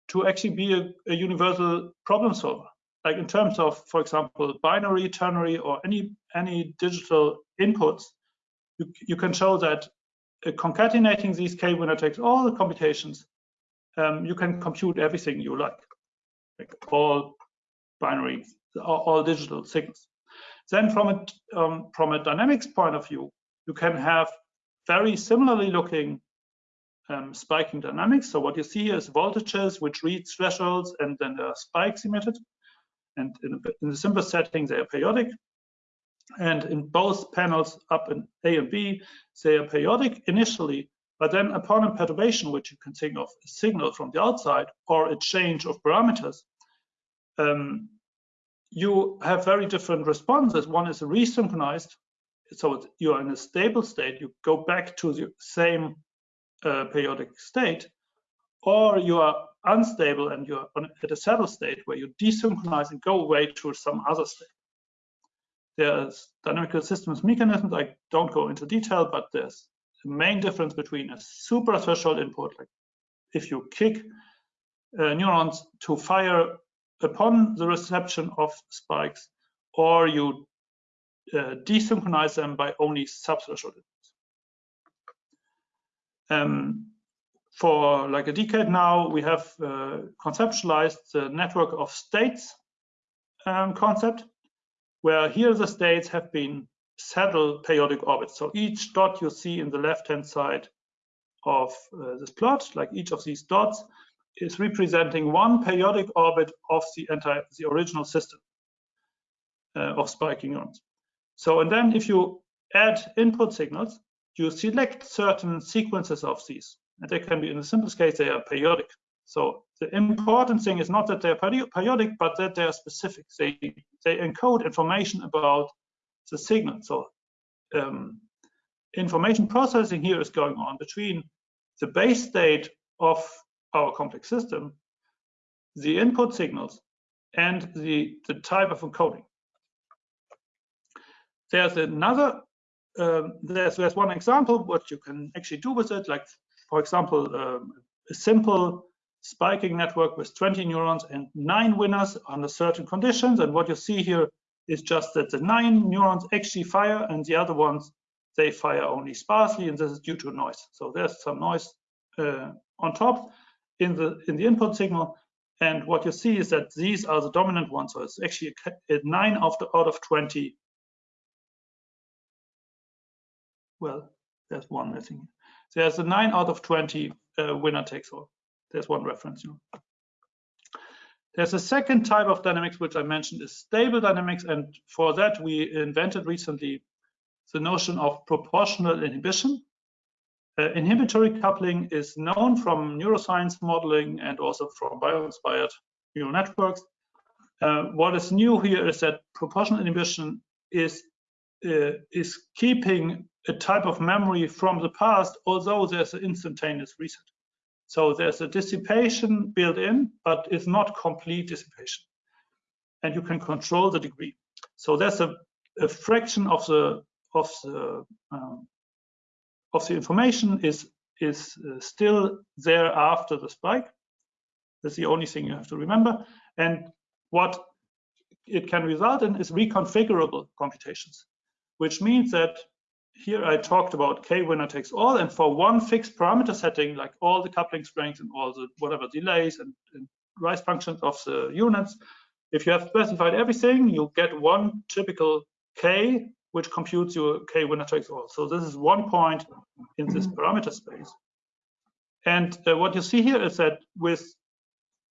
to actually be a, a, universal problem solver. Like in terms of, for example, binary, ternary, or any any digital inputs, you, you can show that uh, concatenating these k winner takes all the computations, um, you can compute everything you like, like all binary, all, all digital signals. Then from a um, from a dynamics point of view, you can have very similarly looking um, spiking dynamics. So what you see is voltages which reach thresholds and then there are spikes emitted. And in, in the simplest setting, they are periodic. And in both panels up in A and B, they are periodic initially, but then upon a perturbation, which you can think of a signal from the outside or a change of parameters, um, you have very different responses. One is resynchronized, so you are in a stable state. You go back to the same uh, periodic state, or you are unstable and you're on, at a saddle state where you desynchronize and go away to some other state. There's dynamical systems mechanisms. I don't go into detail, but there's the main difference between a super threshold input, like if you kick uh, neurons to fire upon the reception of spikes, or you uh, desynchronize them by only subthreshold inputs. Um, for like a decade now, we have uh, conceptualized the network of states um, concept, where here the states have been saddle periodic orbits. So each dot you see in the left-hand side of uh, this plot, like each of these dots, is representing one periodic orbit of the entire, the original system uh, of spiking neurons. So, and then if you add input signals, you select certain sequences of these. And they can be, in the simplest case, they are periodic. So the important thing is not that they're periodic, but that they are specific. They, they encode information about the signal. So um, information processing here is going on between the base state of our complex system, the input signals, and the, the type of encoding. There's another um, there's, there's one example what you can actually do with it, like for example, um, a simple spiking network with 20 neurons and nine winners under certain conditions. And what you see here is just that the nine neurons actually fire and the other ones, they fire only sparsely and this is due to noise. So there's some noise uh, on top in the in the input signal. And what you see is that these are the dominant ones. So it's actually a, a nine out of 20 well, there's one missing. There's a nine out of 20 uh, winner takes all. There's one reference. You know. There's a second type of dynamics, which I mentioned is stable dynamics. And for that, we invented recently the notion of proportional inhibition. Uh, inhibitory coupling is known from neuroscience modeling and also from bio-inspired neural networks. Uh, what is new here is that proportional inhibition is is keeping a type of memory from the past, although there's an instantaneous reset. So there's a dissipation built in, but it's not complete dissipation. And you can control the degree. So there's a, a fraction of the of the um, of the information is is uh, still there after the spike. That's the only thing you have to remember. And what it can result in is reconfigurable computations, which means that here I talked about k winner takes all, and for one fixed parameter setting, like all the coupling strengths and all the whatever delays and, and rise functions of the units, If you have specified everything, you get one typical k, which computes your k winner takes all. So this is one point in this parameter space. And uh, what you see here is that with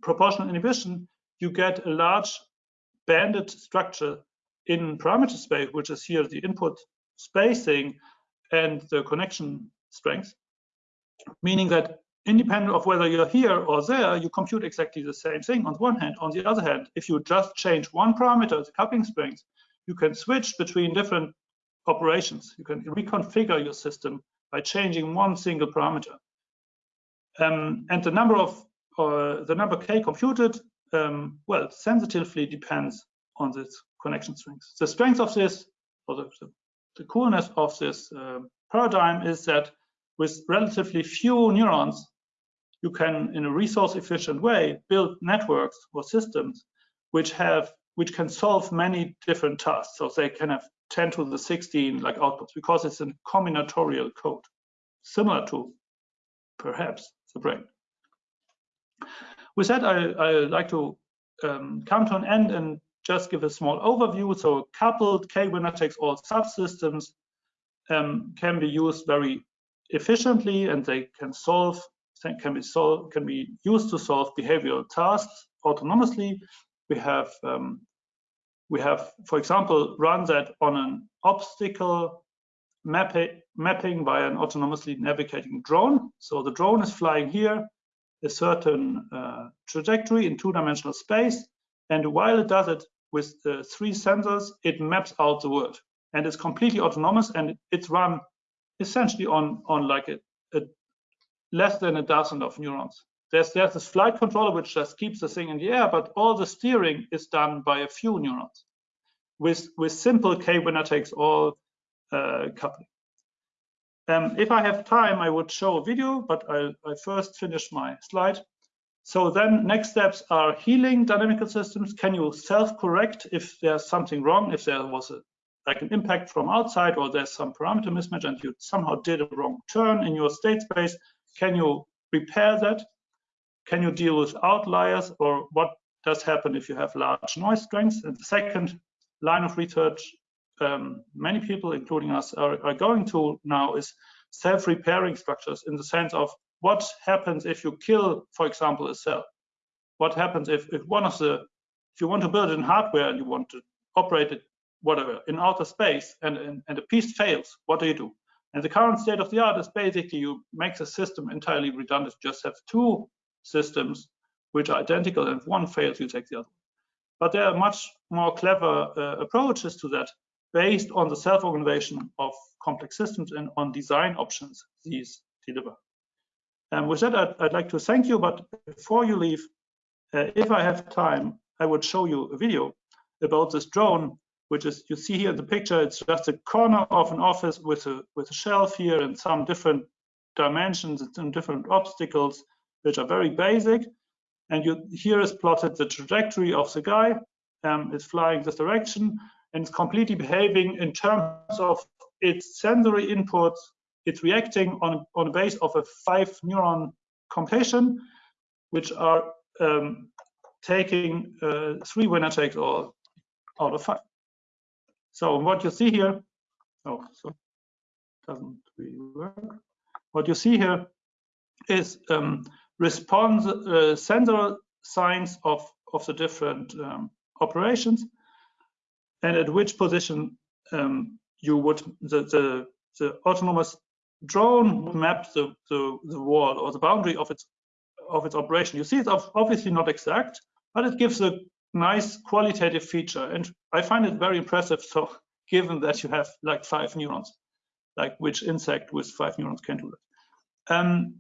proportional inhibition, you get a large banded structure in parameter space, which is here the input spacing and the connection strength, meaning that independent of whether you're here or there, you compute exactly the same thing on one hand. On the other hand, if you just change one parameter, the coupling strength, you can switch between different operations. You can reconfigure your system by changing one single parameter. Um, and the number of uh, the number k computed, um, well, sensitively depends on this connection strength. The strength of this, or the, the, coolness of this uh, paradigm is that with relatively few neurons, you can, in a resource efficient way, build networks or systems which have which can solve many different tasks. So they can have 10 to the 16 like outputs because it's a combinatorial code, similar to perhaps the brain. With that, I, I like to um, come to an end and just give a small overview. So coupled K-winner takes all subsystems um, can be used very efficiently and they can solve can be solved can be used to solve behavioral tasks autonomously. We have um, we have, for example, run that on an obstacle mapping mapping by an autonomously navigating drone. So the drone is flying here a certain uh, trajectory in two-dimensional space, and while it does it with the three sensors, it maps out the world, and it's completely autonomous, and it's run essentially on on like a, a less than a dozen of neurons. There's there's this flight controller which just keeps the thing in the air, but all the steering is done by a few neurons with with simple k winner takes all uh, coupling. Um, if I have time, I would show a video, but I'll, I first finish my slide. So then next steps are healing dynamical systems. Can you self-correct if there's something wrong, if there was a like an impact from outside or there's some parameter mismatch and you somehow did a wrong turn in your state space, can you repair that? Can you deal with outliers or what does happen if you have large noise strengths? And the second line of research um, many people, including us, are, are going to now is self-repairing structures in the sense of what happens if you kill, for example, a cell? What happens if, if one of the, if you want to build it in hardware and you want to operate it, whatever, in outer space and, and, and a piece fails, what do you do? And the current state of the art is basically you make the system entirely redundant, just have two systems which are identical and if one fails, you take the other. But there are much more clever uh, approaches to that based on the self-organization of complex systems and on design options these deliver. And with that, I'd, I'd, like to thank you. But before you leave, uh, if I have time, I would show you a video about this drone, which is you see here in the picture. It's just a corner of an office with a with a shelf here and some different dimensions and some different obstacles, which are very basic. And you here is plotted the trajectory of the guy. Um, it's flying this direction, and it's completely behaving in terms of its sensory inputs. It's reacting on, on the base of a five neuron completion, which are um, taking uh, three winner takes all out of five. So what you see here, oh, so doesn't really work. What you see here is um, response uh, sensor signs of of the different um, operations and at which position um, you would the, the, the autonomous drone maps the, the, the wall or the boundary of its of its operation. You see it's obviously not exact, but it gives a nice qualitative feature. And I find it very impressive. So given that you have like five neurons, like which insect with five neurons can do that. Um,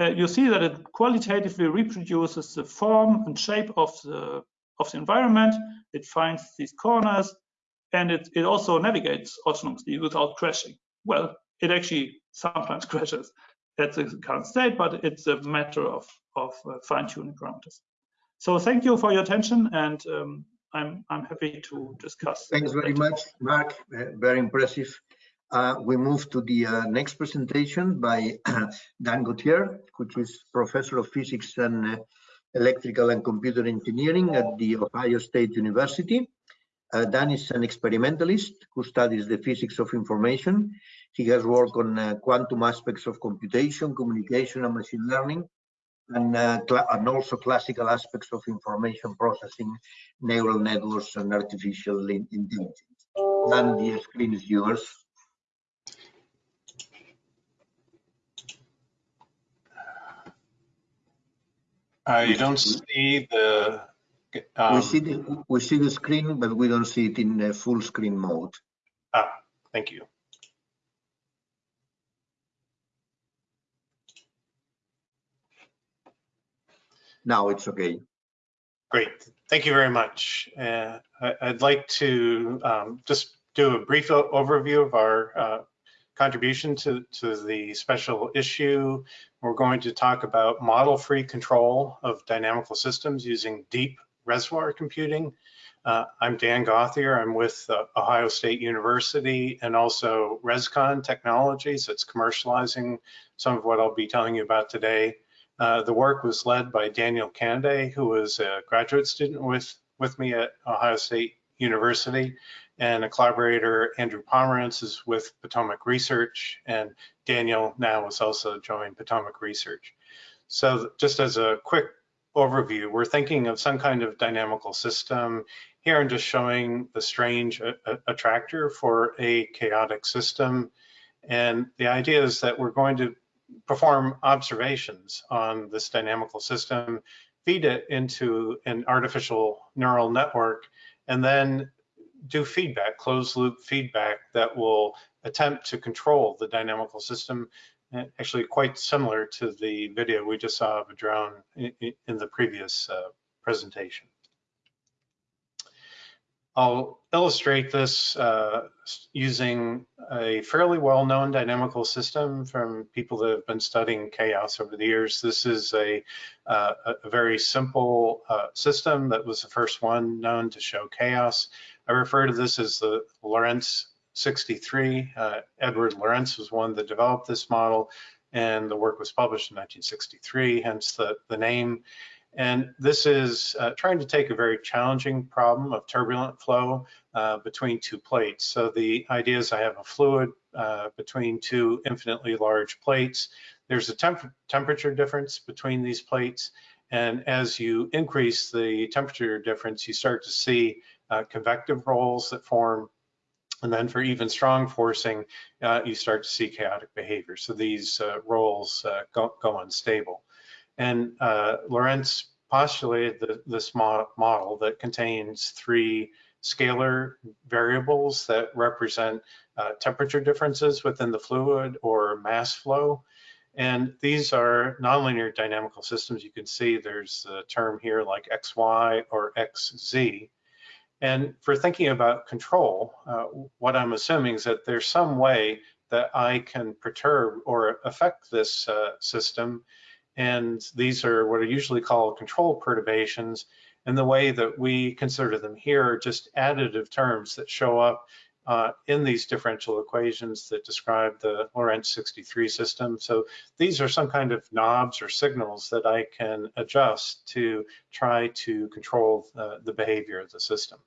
uh, you see that it qualitatively reproduces the form and shape of the of the environment. It finds these corners and it, it also navigates autonomously without crashing. Well, it actually sometimes crashes at the current state, but it's a matter of, of uh, fine-tuning parameters. So thank you for your attention, and um, I'm, I'm happy to discuss. Thanks very later. much, Marc. Uh, very impressive. Uh, we move to the uh, next presentation by Dan Gauthier, which is professor of physics and uh, electrical and computer engineering at the Ohio State University. Uh, Dan is an experimentalist who studies the physics of information. He has worked on uh, quantum aspects of computation, communication, and machine learning, and, uh, and also classical aspects of information processing, neural networks, and artificial intelligence. Dan, the screen is yours. I don't see the. Um, we see the we see the screen, but we don't see it in full screen mode. Ah, thank you. Now it's okay. Great, thank you very much. Uh, I, would like to um, just do a brief overview of our uh, contribution to, to the special issue. We're going to talk about model-free control of dynamical systems using deep reservoir computing. Uh, I'm Dan Gauthier. I'm with uh, Ohio State University and also ResCon Technologies. It's commercializing some of what I'll be telling you about today. Uh, the work was led by Daniel Canaday, who was a graduate student with, with me at Ohio State University and a collaborator, Andrew Pomerance, is with Potomac Research, and Daniel now has also joined Potomac Research. So just as a quick overview, we're thinking of some kind of dynamical system. Here I'm just showing the strange uh, uh, attractor for a chaotic system. And the idea is that we're going to perform observations on this dynamical system, feed it into an artificial neural network, and then do feedback, closed loop feedback that will attempt to control the dynamical system, actually quite similar to the video we just saw of a drone in, the previous uh, presentation. I'll illustrate this uh, using a fairly well-known dynamical system from people that have been studying chaos over the years. This is a, uh, a very simple uh, system that was the first one known to show chaos. I refer to this as the Lorenz 63. Uh, Edward Lorenz was one that developed this model, and the work was published in 1963, hence the, the name. And this is uh, trying to take a very challenging problem of turbulent flow uh, between two plates. So the idea is I have a fluid uh, between two infinitely large plates. There's a temp temperature difference between these plates. And as you increase the temperature difference, you start to see uh, convective rolls that form. And then for even strong forcing, uh, you start to see chaotic behavior. So these uh, rolls go, go unstable. And uh, Lorenz postulated the, this mo model that contains three scalar variables that represent uh, temperature differences within the fluid or mass flow. And these are nonlinear dynamical systems. You can see there's a term here like XY or XZ. And for thinking about control, uh, what I'm assuming is that there's some way that I can perturb or affect this uh, system and these are what are usually called control perturbations. And the way that we consider them here are just additive terms that show up uh, in these differential equations that describe the Lorenz 63 system. So these are some kind of knobs or signals that I can adjust to try to control uh, the behavior of the system.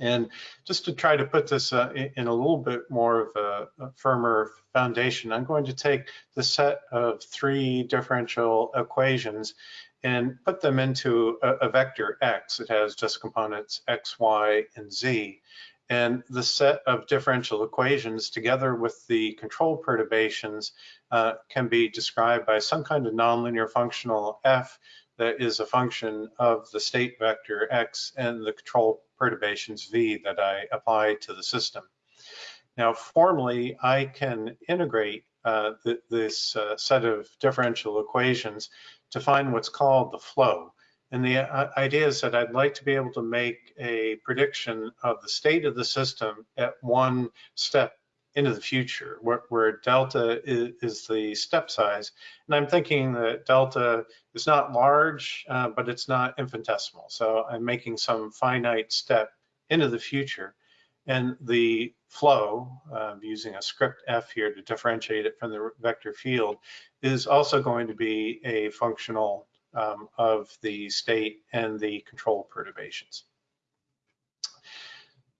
And just to try to put this uh, in a little bit more of a, a, firmer foundation, I'm going to take the set of three differential equations and put them into a, a vector x. It has just components x, y, and z. And the set of differential equations together with the control perturbations uh, can be described by some kind of nonlinear functional f that is a function of the state vector x and the control perturbations v that I apply to the system. Now, formally, I can integrate uh, th this uh, set of differential equations to find what's called the flow. And the uh, idea is that I'd like to be able to make a prediction of the state of the system at one step into the future, where, where delta is, is, the step size. And I'm thinking that delta is not large, uh, but it's not infinitesimal. So I'm making some finite step into the future. And the flow, uh, using a script f here to differentiate it from the vector field, is also going to be a functional um, of the state and the control perturbations.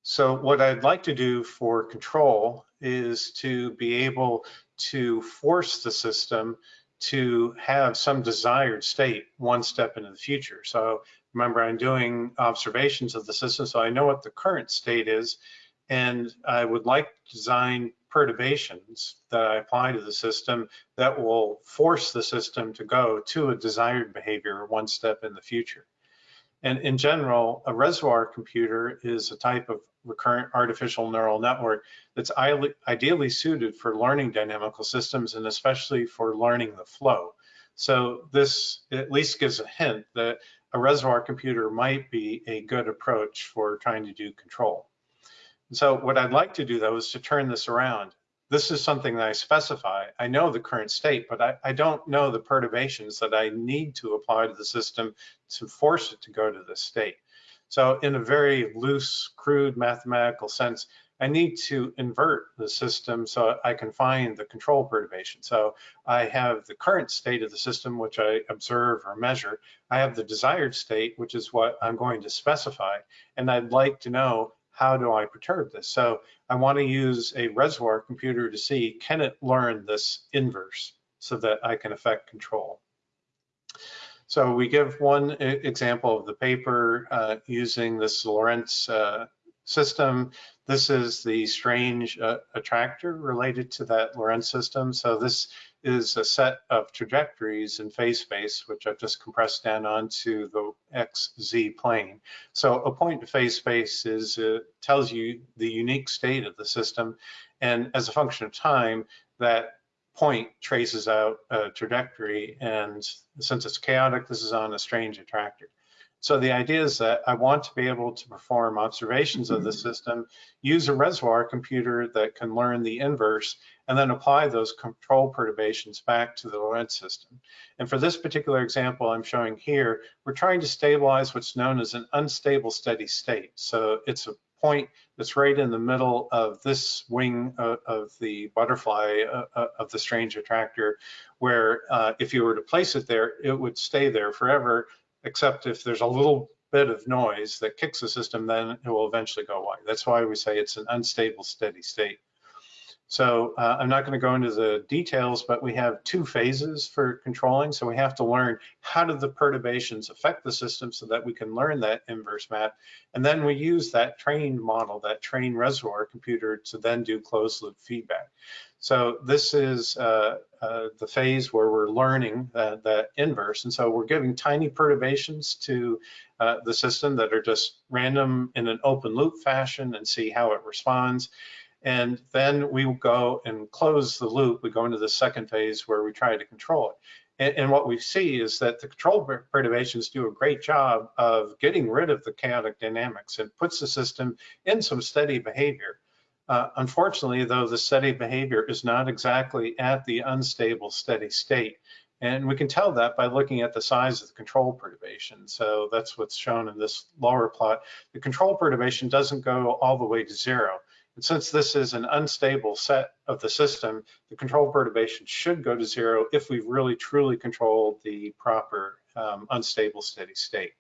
So what I'd like to do for control is to be able to force the system to have some desired state one step into the future. So remember, I'm doing observations of the system, so I know what the current state is, and I would like to design perturbations that I apply to the system that will force the system to go to a desired behavior one step in the future. And in general, a reservoir computer is a type of recurrent artificial neural network that's ideally suited for learning dynamical systems and especially for learning the flow. So this at least gives a hint that a reservoir computer might be a good approach for trying to do control. So what I'd like to do though is to turn this around. This is something that I specify. I know the current state, but I, I don't know the perturbations that I need to apply to the system to force it to go to this state. So in a very loose, crude mathematical sense, I need to invert the system so I can find the control perturbation. So I have the current state of the system, which I observe or measure. I have the desired state, which is what I'm going to specify. And I'd like to know how do I perturb this? So I want to use a reservoir computer to see, can it learn this inverse so that I can affect control? So we give one example of the paper uh, using this Lorenz uh, system. This is the strange uh, attractor related to that Lorenz system. So this is a set of trajectories in phase space, which I've just compressed down onto the XZ plane. So a point to phase space is uh, tells you the unique state of the system. And as a function of time, that point traces out a trajectory and since it's chaotic, this is on a strange attractor. So the idea is that I want to be able to perform observations of the mm-hmm. system, use a reservoir computer that can learn the inverse, and then apply those control perturbations back to the Lorenz system. And for this particular example I'm showing here, we're trying to stabilize what's known as an unstable steady state. So it's a point that's right in the middle of this wing of, of the butterfly uh, uh, of the strange attractor, where uh, if you were to place it there, it would stay there forever, except if there's a little bit of noise that kicks the system, then it will eventually go away. That's why we say it's an unstable steady state. So uh, I'm not going to go into the details, but we have two phases for controlling. So we have to learn how do the perturbations affect the system so that we can learn that inverse map. And then we use that trained model, that trained reservoir computer to then do closed loop feedback. So this is uh, uh, the phase where we're learning that, inverse. And so we're giving tiny perturbations to uh, the system that are just random in an open loop fashion and see how it responds. And then we go and close the loop. We go into the second phase where we try to control it. And, and, what we see is that the control perturbations do a great job of getting rid of the chaotic dynamics and puts the system in some steady behavior. Uh, unfortunately, though, the steady behavior is not exactly at the unstable steady state. And we can tell that by looking at the size of the control perturbation. So that's what's shown in this lower plot. The control perturbation doesn't go all the way to zero. And since this is an unstable set of the system, the control perturbation should go to zero if we've really truly controlled the proper um, unstable steady state.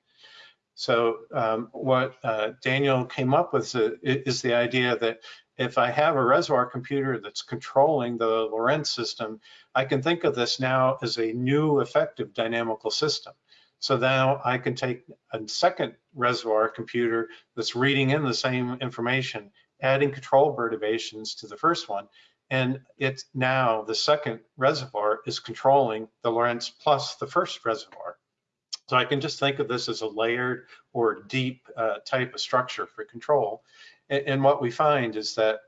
So um, what uh, Daniel came up with is the idea that if I have a reservoir computer that's controlling the Lorenz system, I can think of this now as a new effective dynamical system. So now I can take a second reservoir computer that's reading in the same information adding control perturbations to the first one. And it's now the second reservoir is controlling the Lorenz plus the first reservoir. So I can just think of this as a layered or deep uh, type of structure for control. And, and, what we find is that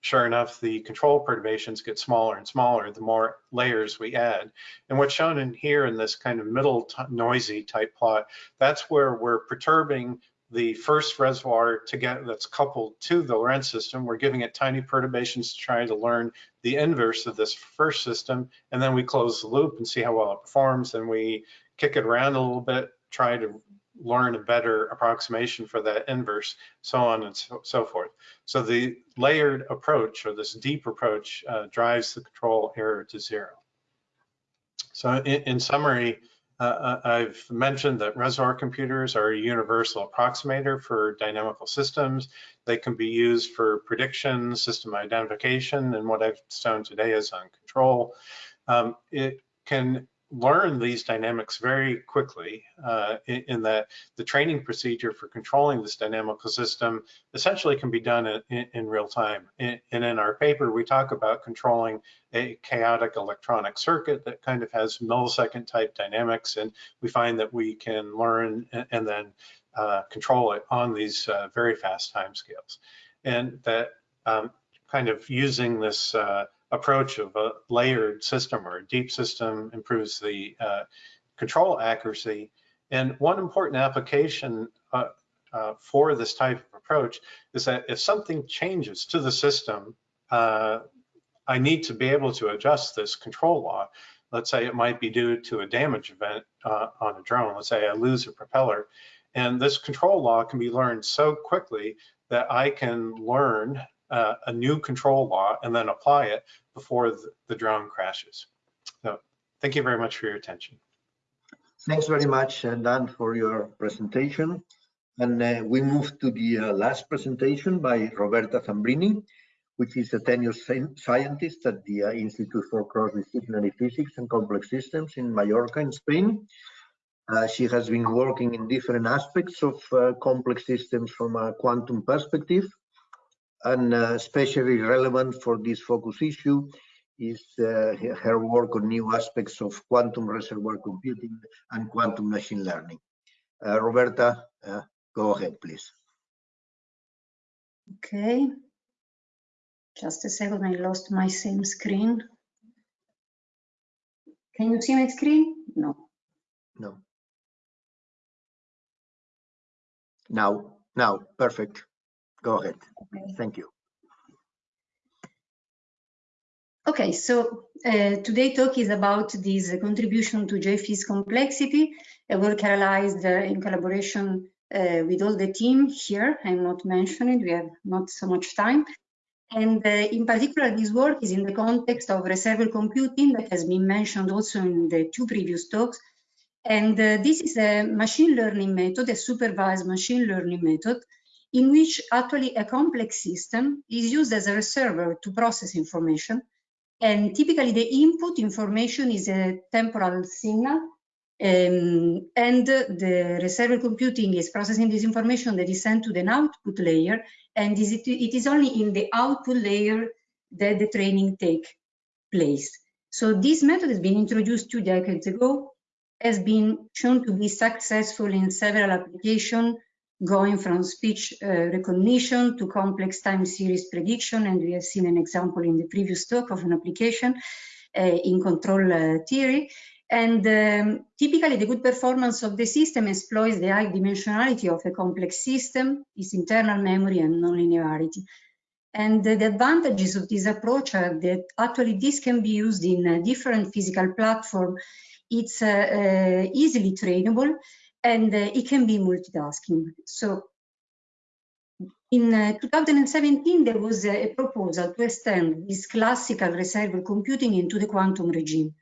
sure enough, the control perturbations get smaller and smaller the more layers we add. And what's shown in here in this kind of middle noisy type plot, that's where we're perturbing the first reservoir to get that's coupled to the Lorenz system. We're giving it tiny perturbations to try to learn the inverse of this first system, and then we close the loop and see how well it performs. And we kick it around a little bit, try to learn a better approximation for that inverse, so on and so, so forth. So the layered approach or this deep approach uh, drives the control error to zero. So in, in summary, Uh, I've mentioned that reservoir computers are a universal approximator for dynamical systems. They can be used for prediction, system identification, and what I've shown today is on control. Um, it can learn these dynamics very quickly uh, in, in, that the training procedure for controlling this dynamical system essentially can be done in, in real time. And in our paper, we talk about controlling a chaotic electronic circuit that kind of has millisecond type dynamics. And we find that we can learn and, and then uh, control it on these uh, very fast timescales. And that um, kind of using this uh, approach of a layered system or a deep system improves the uh, control accuracy. And one important application uh, uh, for this type of approach is that if something changes to the system, uh, I need to be able to adjust this control law. Let's say it might be due to a damage event uh, on a drone. Let's say I lose a propeller. And this control law can be learned so quickly that I can learn uh, a new control law and then apply it before the, drone crashes. So thank you very much for your attention. Thanks very much, uh, Dan, for your presentation. And uh, we move to the uh, last presentation by Roberta Zambrini, which is a tenured scientist at the uh, Institute for Cross-Disciplinary Physics and Complex Systems in Mallorca, in Spain. Uh, she has been working in different aspects of uh, complex systems from a quantum perspective, and uh, especially relevant for this focus issue is uh, her work on new aspects of quantum reservoir computing and quantum machine learning. Uh, Roberta, uh, go ahead, please. Okay. Just a second, I lost my same screen. Can you see my screen? No. No. Now, now, perfect. Go ahead. Okay. Thank you. Okay, so uh, today talk is about this contribution to JPhys complexity, a work realized uh, in collaboration uh, with all the team here. I'm not mentioning, we have not so much time. And uh, in particular, this work is in the context of reservoir computing that has been mentioned also in the two previous talks. And uh, this is a machine learning method, a supervised machine learning method in which actually a complex system is used as a reservoir to process information. And typically the input information is a temporal signal um, and the reservoir computing is processing this information that is sent to the output layer and it is only in the output layer that the training take place. So this method has been introduced two decades ago, has been shown to be successful in several applications going from speech uh, recognition to complex time series prediction. And we have seen an example in the previous talk of an application uh, in control uh, theory. And um, typically the good performance of the system exploits the high dimensionality of a complex system, its internal memory and nonlinearity. And the advantages of this approach are that actually this can be used in a different physical platform. It's uh, uh, easily trainable and uh, it can be multitasking. So in uh, 2017, there was a, a, proposal to extend this classical reservoir computing into the quantum regime.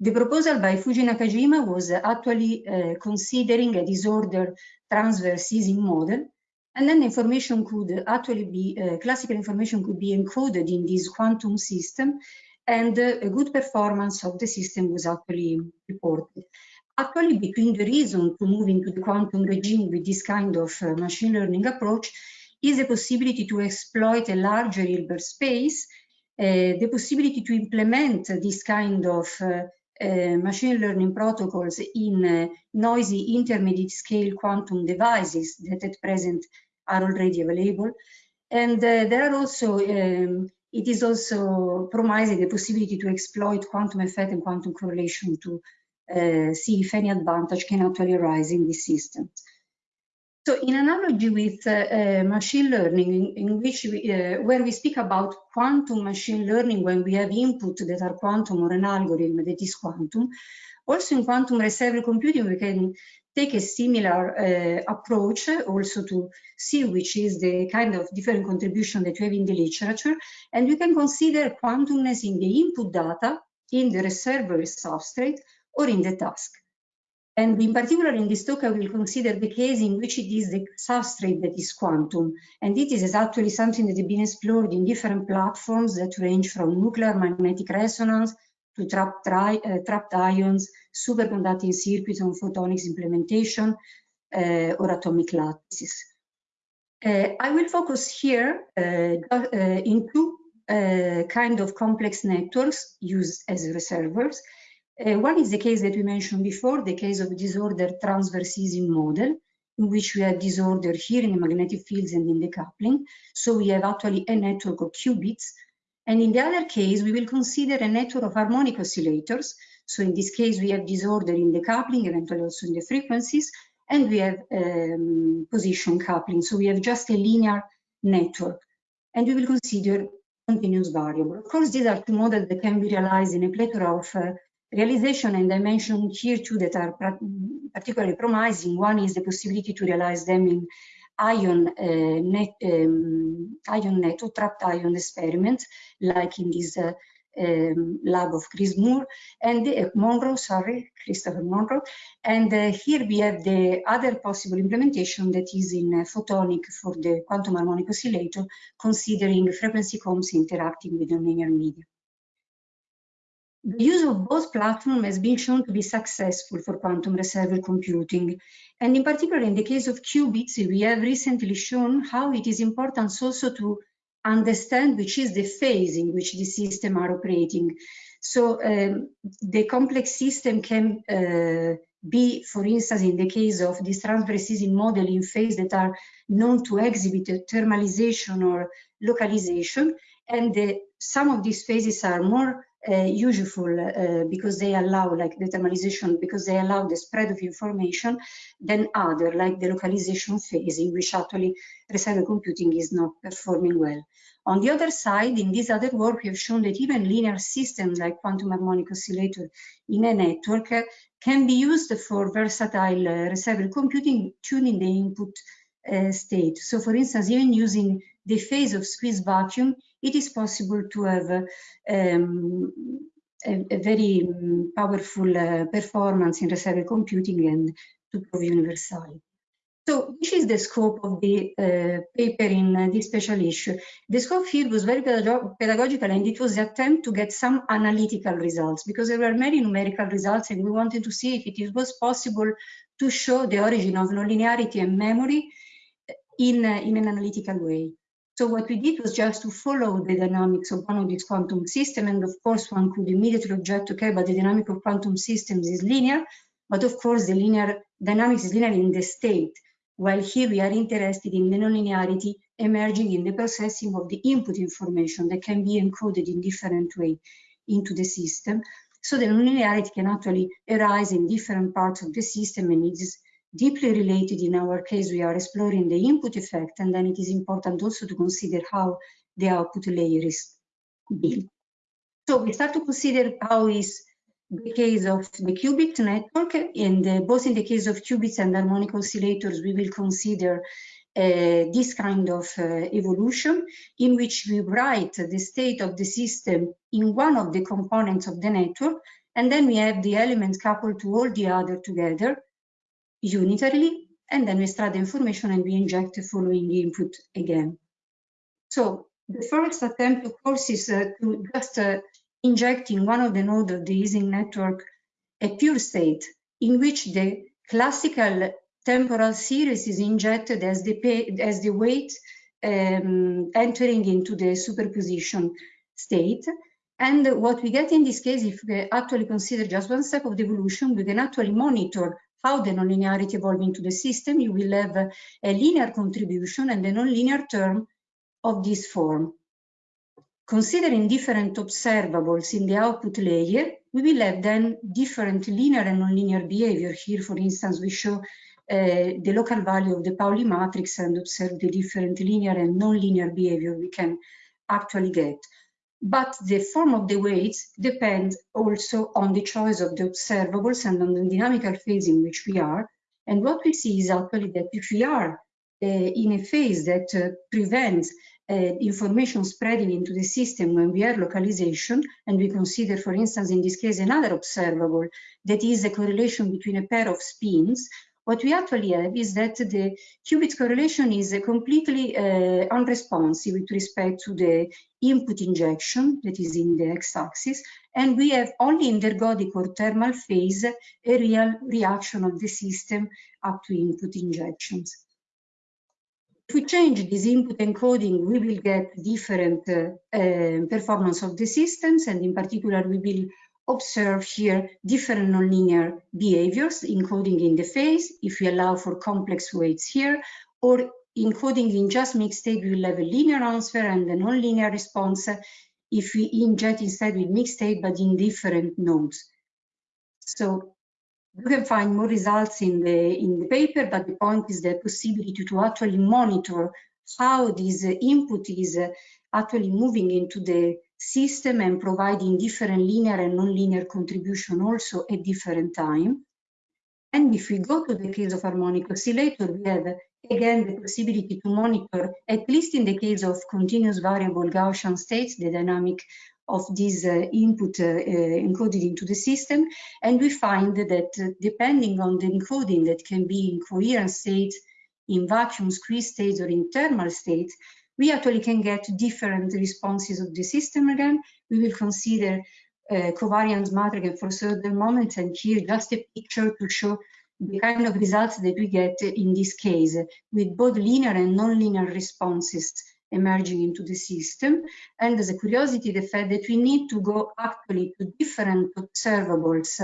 The proposal by Fujii Nakajima was actually uh, considering a disorder transverse Ising model, and then information could actually be, uh, classical information could be encoded in this quantum system, and uh, a good performance of the system was actually reported. Actually, between the reason to move into the quantum regime with this kind of uh, machine learning approach is the possibility to exploit a larger Hilbert space, uh, the possibility to implement this kind of uh, uh machine learning protocols in uh, noisy intermediate scale quantum devices that at present are already available. And uh, there are also, um, it is also promising the possibility to exploit quantum effect and quantum correlation to uh, see if any advantage can actually arise in this system. So in analogy with uh, uh, machine learning, in, in which we, uh, where we speak about quantum machine learning when we have input that are quantum or an algorithm that is quantum, also in quantum reservoir computing we can take a similar uh, approach also to see which is the kind of different contribution that we have in the literature, and we can consider quantumness in the input data in the reservoir substrate or in the task. And in particular, in this talk, I will consider the case in which it is the substrate that is quantum. And it is actually something that has been explored in different platforms that range from nuclear magnetic resonance to trapped, uh, trapped ions, superconducting circuits on photonics implementation, uh, or atomic lattices. Uh, I will focus here uh, uh, in two uh, kind of complex networks used as reservoirs. Uh, one is the case that we mentioned before, the case of disorder transverse Ising model, in which we have disorder here in the magnetic fields and in the coupling. So we have actually a network of qubits. And in the other case, we will consider a network of harmonic oscillators. So in this case, we have disorder in the coupling, eventually also in the frequencies, and we have um, position coupling. So we have just a linear network. And we will consider continuous variable. Of course, these are two models that can be realized in a plethora of uh, realization, and I mentioned here two that are particularly promising. One is the possibility to realize them in ion uh, net, um, ion net or trapped ion experiments, like in this uh, um, lab of Chris Moore and uh, Monroe, sorry, Christopher Monroe. And uh, here we have the other possible implementation that is in uh, photonic for the quantum harmonic oscillator, considering frequency combs interacting with nonlinear media. The use of both platforms has been shown to be successful for quantum reservoir computing. And in particular, in the case of qubits, we have recently shown how it is important also to understand which is the phase in which the system are operating. So um, the complex system can uh, be, for instance, in the case of this transverse Ising model in phase that are known to exhibit thermalization or localization. And the, some of these phases are more uh, useful uh, because they allow like the thermalization because they allow the spread of information than other like the localization phase in which actually reservoir computing is not performing well. On the other side, in this other work, we have shown that even linear systems like quantum harmonic oscillator in a network uh, can be used for versatile uh, computing, tuning the input uh, state. So for instance, even using the phase of squeeze vacuum, it is possible to have um, a, a, very um, powerful uh, performance in reservoir computing and to prove universality. So this is the scope of the uh, paper in uh, this special issue? The scope here was very pedagogical and it was the attempt to get some analytical results because there were many numerical results and we wanted to see if it was possible to show the origin of nonlinearity and memory in, uh, in an analytical way. So what we did was just to follow the dynamics of one of these quantum systems. And of course, one could immediately object, okay, but the dynamic of quantum systems is linear. But of course, the linear dynamics is linear in the state while here we are interested in the nonlinearity emerging in the processing of the input information that can be encoded in different way into the system. So the nonlinearity can actually arise in different parts of the system and is deeply related. In our case, we are exploring the input effect and then it is important also to consider how the output layer is built. So we start to consider how is the case of the qubit network, and uh, both in the case of qubits and harmonic oscillators, we will consider uh, this kind of uh, evolution in which we write the state of the system in one of the components of the network, and then we have the elements coupled to all the other together unitarily, and then we extract the information and we inject the following input again. So the first attempt, of course, is uh, to just uh, injecting one of the nodes of the Ising network a pure state in which the classical temporal series is injected as the, as the weight um, entering into the superposition state. And what we get in this case, if we actually consider just one step of the evolution, we can actually monitor how the nonlinearity evolves into the system. You will have a, linear contribution and a nonlinear term of this form. Considering different observables in the output layer, we will have then different linear and nonlinear behavior. Here, for instance, we show uh, the local value of the Pauli matrix and observe the different linear and nonlinear behavior we can actually get. But the form of the weights depends also on the choice of the observables and on the dynamical phase in which we are. And what we see is actually that if we are uh, in a phase that uh, prevents uh, information spreading into the system when we are localization, and we consider, for instance, in this case, another observable that is a correlation between a pair of spins, what we actually have is that the qubit correlation is completely uh, unresponsive with respect to the input injection that is in the x-axis, and we have only in the ergodic or thermal phase a real reaction of the system up to input injections. If we change this input encoding, we will get different uh, uh, performance of the systems, and in particular, we will observe here different nonlinear behaviors, including in the phase, if we allow for complex weights here, or encoding in just mixed state, we will have a linear answer and a nonlinear response if we inject instead with mixed state, but in different nodes. So you can find more results in the in the paper, but the point is the possibility to actually monitor how this input is actually moving into the system and providing different linear and nonlinear contribution also at different time. And if we go to the case of harmonic oscillator, we have again the possibility to monitor, at least in the case of continuous variable Gaussian states, the dynamic of this uh, input uh, uh, encoded into the system. And we find that uh, depending on the encoding that can be in coherent states, in vacuum squeeze states or in thermal states, we actually can get different responses of the system again. We will consider uh, covariance matrix for certain moments and here just a picture to show the kind of results that we get in this case with both linear and nonlinear responses emerging into the system. And as a curiosity, the fact that we need to go actually to different observables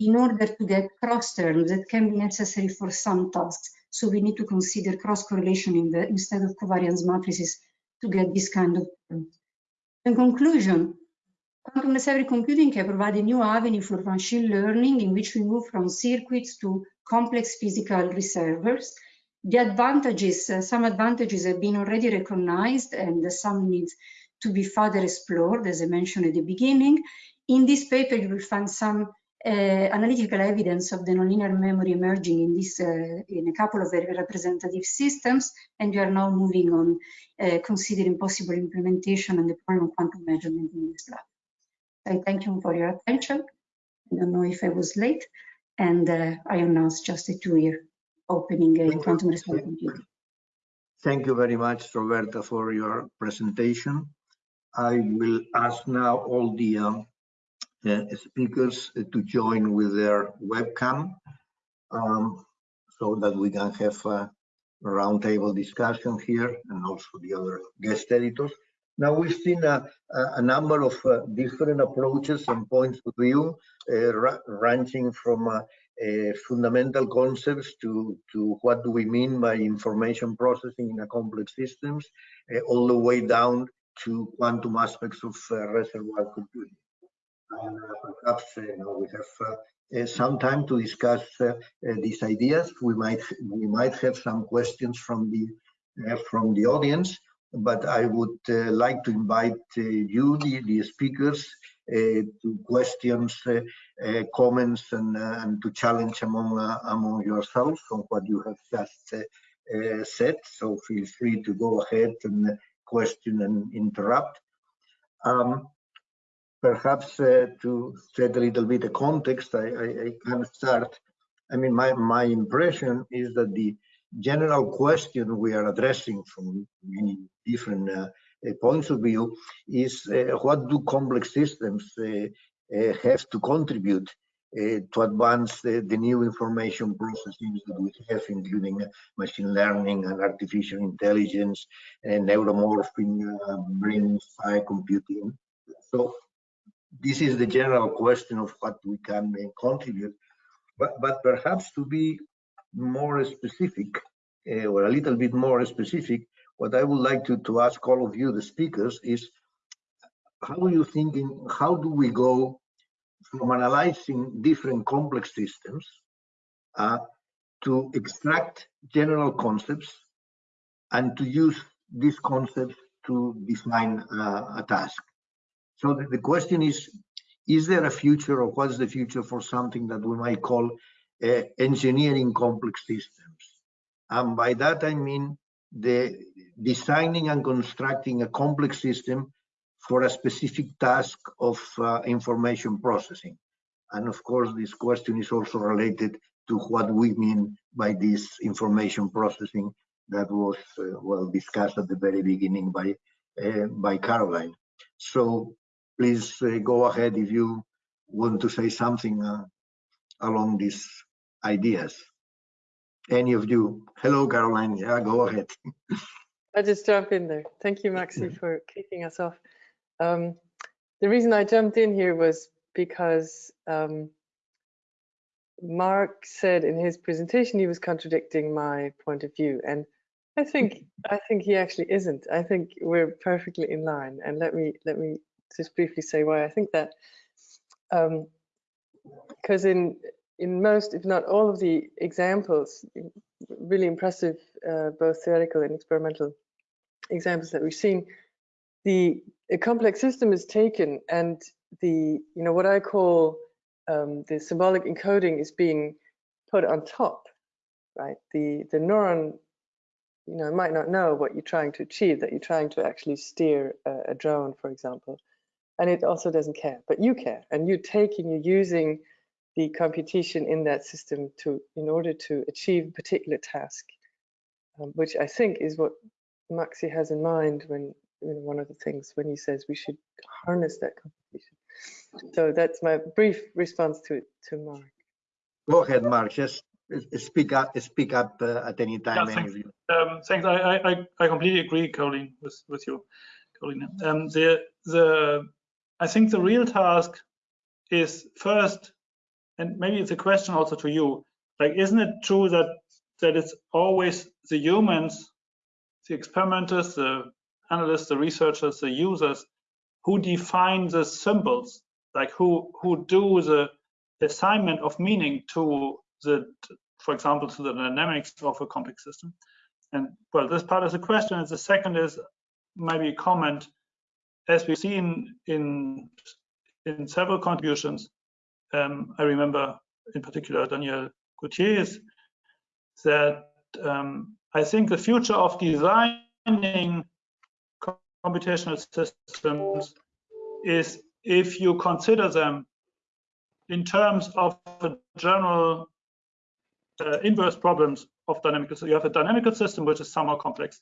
in order to get cross terms that can be necessary for some tasks. So we need to consider cross correlation in instead of covariance matrices to get this kind of terms. In conclusion, quantum necessary computing can provide a new avenue for machine learning in which we move from circuits to complex physical reservoirs. The advantages, uh, some advantages have been already recognized and some needs to be further explored, as I mentioned at the beginning. In this paper, you will find some analytical evidence of the nonlinear memory emerging in this uh, in a couple of very representative systems, and we are now moving on uh, considering possible implementation and deployment of quantum measurement in this lab. I thank you for your attention. I don't know if I was late, and uh, I announce just a two-year opening in quantum responsive computing. Thank you very much, Roberta, for your presentation. I will ask now all the um, uh, speakers to join with their webcam um, so that we can have a roundtable discussion here and also the other guest editors. Now we've seen a, a number of uh, different approaches and points of view, uh, ranging from uh, fundamental concepts to, to what do we mean by information processing in a complex systems, uh, all the way down to quantum aspects of uh, reservoir computing. And uh, perhaps uh, now we have uh, uh, some time to discuss these ideas. We might we might have some questions from the from the audience but I would uh, like to invite uh, you, the, the speakers, uh, to questions, comments, and, and to challenge among among yourselves on what you have just said. So feel free to go ahead and question and interrupt. Um, perhaps uh, to set a little bit of context, I, I, I, can start. I mean, my, my impression is that the general question we are addressing from many different uh, uh, points of view is uh, what do complex systems have to contribute uh, to advance the, new information processing that we have, including uh, machine learning and artificial intelligence and neuromorphing, uh, brain-inspired computing. So this is the general question of what we can contribute. But, but perhaps to be more specific, uh, or a little bit more specific, what I would like to, to ask all of you, the speakers, is how are you thinking, how do we go from analyzing different complex systems uh, to extract general concepts and to use these concepts to define uh, a task. So the, the, question is, is there a future or what's the future for something that we might call uh, engineering complex systems? And by that I mean the designing and constructing a complex system for a specific task of uh, information processing. And of course, this question is also related to what we mean by this information processing that was uh, well discussed at the very beginning by uh, by Karoline. So please uh, go ahead if you want to say something uh, along these ideas. Any of you? Hello, Karoline. Yeah, go ahead. I just jump in there. Thank you, Maxi, for kicking us off. Um, the reason I jumped in here was because um, Marc said in his presentation he was contradicting my point of view, and I think I think he actually isn't. I think we're perfectly in line. And let me let me just briefly say why I think that. Because um, in in most, if not all of the examples, really impressive, uh, both theoretical and experimental examples that we've seen, the a complex system is taken and the, you know, what I call um, the symbolic encoding is being put on top, right? The, the neuron, you know, might not know what you're trying to achieve, that you're trying to actually steer a, a drone, for example. And it also doesn't care, but you care. And you're taking, you're using the computation in that system to in order to achieve a particular task, um, which I think is what Maxi has in mind when you know, one of the things when he says we should harness that computation. So that's my brief response to to Marc. Go ahead, Marc. Just speak up. Speak up uh, at any time. Yeah, thanks. Um, thanks. I, I I completely agree, Colleen, with with you, Colleen. Um, the the I think the real task is first and maybe it's a question also to you like isn't it true that that it's always the humans the experimenters the analysts the researchers the users who define the symbols? Like who who do the assignment of meaning to the for example to the dynamics of a complex system? And well this part is a question. And the second is maybe a comment as we've seen in in several contributions um, I remember in particular Daniel Gutierrez that um, I think the future of designing computational systems is if you consider them in terms of the general uh, inverse problems of dynamical. So you have a dynamical system which is somehow complex,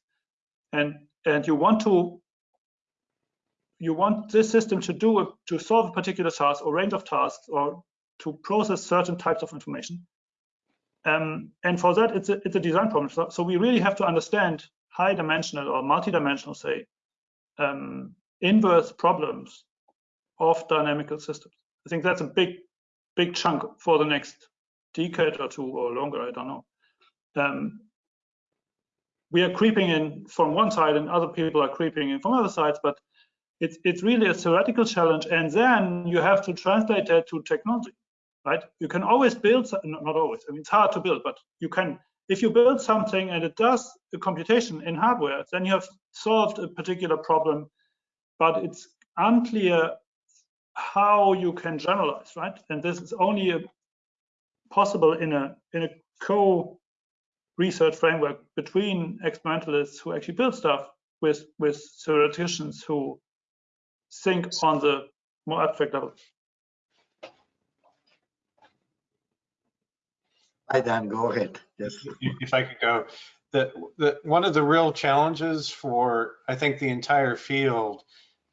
and and you want to you want this system to do to solve a particular task or range of tasks or to process certain types of information. Um, and for that, it's a, it's a design problem. So, so, we really have to understand high dimensional or multi-dimensional, say, um, inverse problems of dynamical systems. I think that's a big, big chunk for the next decade or two or longer, I don't know. Um, we are creeping in from one side and other people are creeping in from other sides, but it's it's really a theoretical challenge and then you have to translate that to technology right? You can always build not always i mean it's hard to build but you can if you build something and it does the computation in hardware then you have solved a particular problem but it's unclear how you can generalize right? And this is only a, possible in a in a co research framework between experimentalists who actually build stuff with with theoreticians who think on the more abstract level. Hi, Dan, go ahead. Yes. If I could go, the, the, one of the real challenges for, I think, the entire field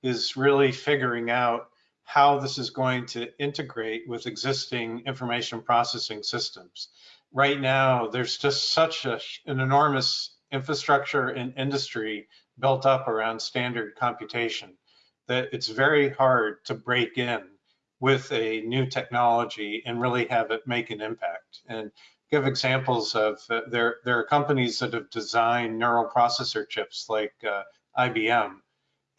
is really figuring out how this is going to integrate with existing information processing systems. Right now, there's just such a, an enormous infrastructure and industry built up around standard computation that it's very hard to break in with a new technology and really have it make an impact. And give examples of uh, there there are companies that have designed neural processor chips like uh, IBM,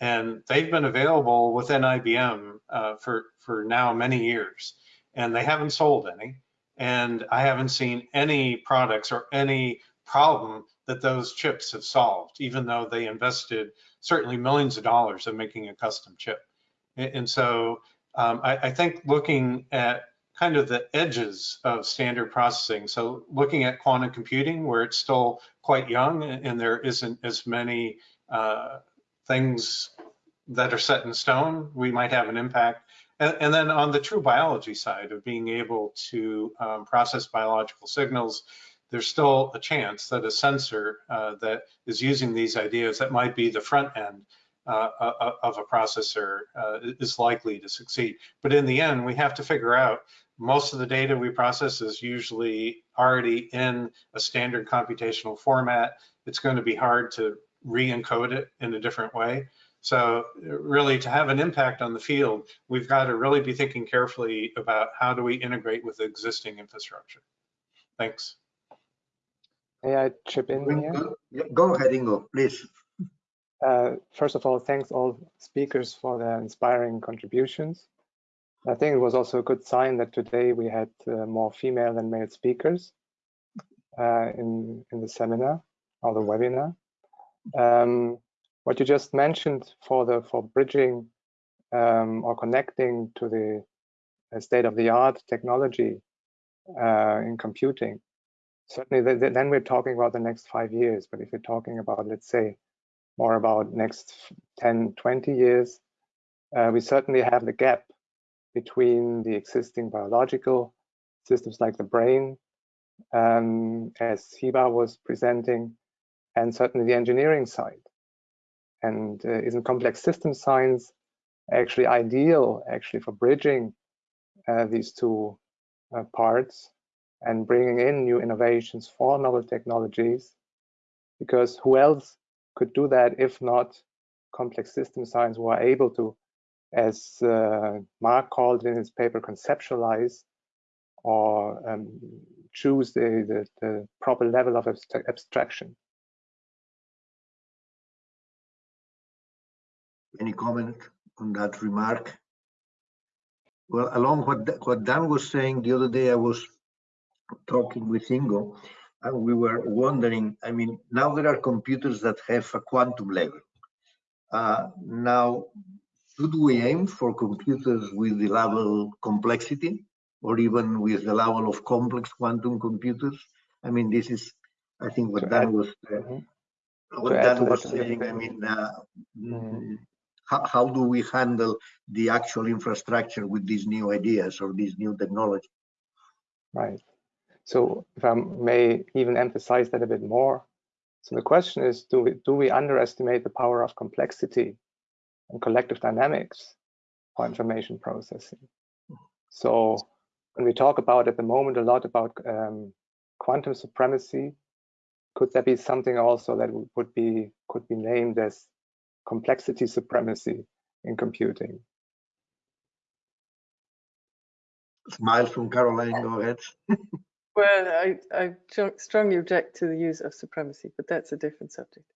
and they've been available within IBM uh, for for now many years, and they haven't sold any. And I haven't seen any products or any problem that those chips have solved, even though they invested certainly millions of dollars in making a custom chip. And so um, I, I, think looking at kind of the edges of standard processing. So looking at quantum computing where it's still quite young and there isn't as many uh, things that are set in stone, we might have an impact. And, and then on the true biology side of being able to um, process biological signals, there's still a chance that a sensor uh, that is using these ideas that might be the front end uh, uh, uh, of a processor uh, is likely to succeed. But in the end, we have to figure out most of the data we process is usually already in a standard computational format. It's going to be hard to re-encode it in a different way. So really to have an impact on the field, we've got to really be thinking carefully about how do we integrate with existing infrastructure. Thanks. May I chip in here? Go ahead, Ingo, please. Uh, first of all, thanks all speakers for their inspiring contributions. I think it was also a good sign that today we had uh, more female than male speakers uh, in, in the seminar or the webinar. Um, what you just mentioned for the for bridging um, or connecting to the uh, state-of-the-art technology uh, in computing, certainly th th then we're talking about the next five years. But if you're talking about, let's say, more about next 10, 20 years, uh, we certainly have the gap between the existing biological systems like the brain, um, as Hiba was presenting, and certainly the engineering side. And uh, isn't complex system science actually ideal actually for bridging uh, these two uh, parts and bringing in new innovations for novel technologies? Because who else could do that if not complex system science who are able to, as uh, Marc called in his paper, conceptualize or um, choose the, the, the, proper level of abstraction. Any comment on that remark? Well, along what what Dan was saying the other day, I was talking with Ingo, and we were wondering, I mean, now there are computers that have a quantum level. Uh, now, should we aim for computers with the level complexity or even with the level of complex quantum computers? I mean, this is, I think what Dan was, uh, mm -hmm. what Dan was saying, I mean, uh, mm -hmm. how, how do we handle the actual infrastructure with these new ideas or these new technology? Right. So if I may even emphasize that a bit more. So the question is, do we, do we underestimate the power of complexity and collective dynamics for information processing? So when we talk about at the moment a lot about um, quantum supremacy, could there be something also that would be could be named as complexity supremacy in computing? Smile from Karoline, go ahead. Well, I, I strongly object to the use of supremacy, but that's a different subject.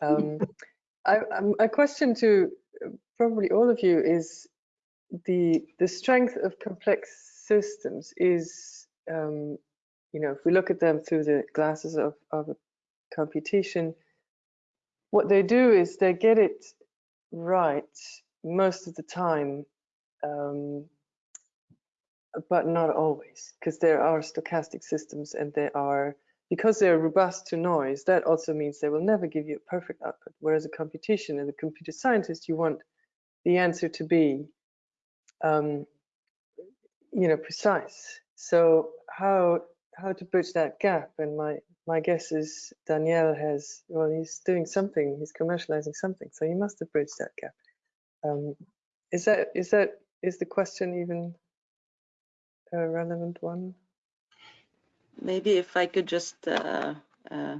Um, I, a question to uh, probably all of you is the the strength of complex systems is, um, you know, if we look at them through the glasses of, of computation, what they do is they get it right most of the time um, but not always, because there are stochastic systems and they are, because they're robust to noise, that also means they will never give you a perfect output. Whereas a computation and a computer scientist, you want the answer to be, um, you know, precise. So how how to bridge that gap? And my my guess is Daniel has, well, he's doing something, he's commercializing something, so he must have bridged that gap. Um, is that is that is the question even a relevant one? Maybe if I could just, uh, uh,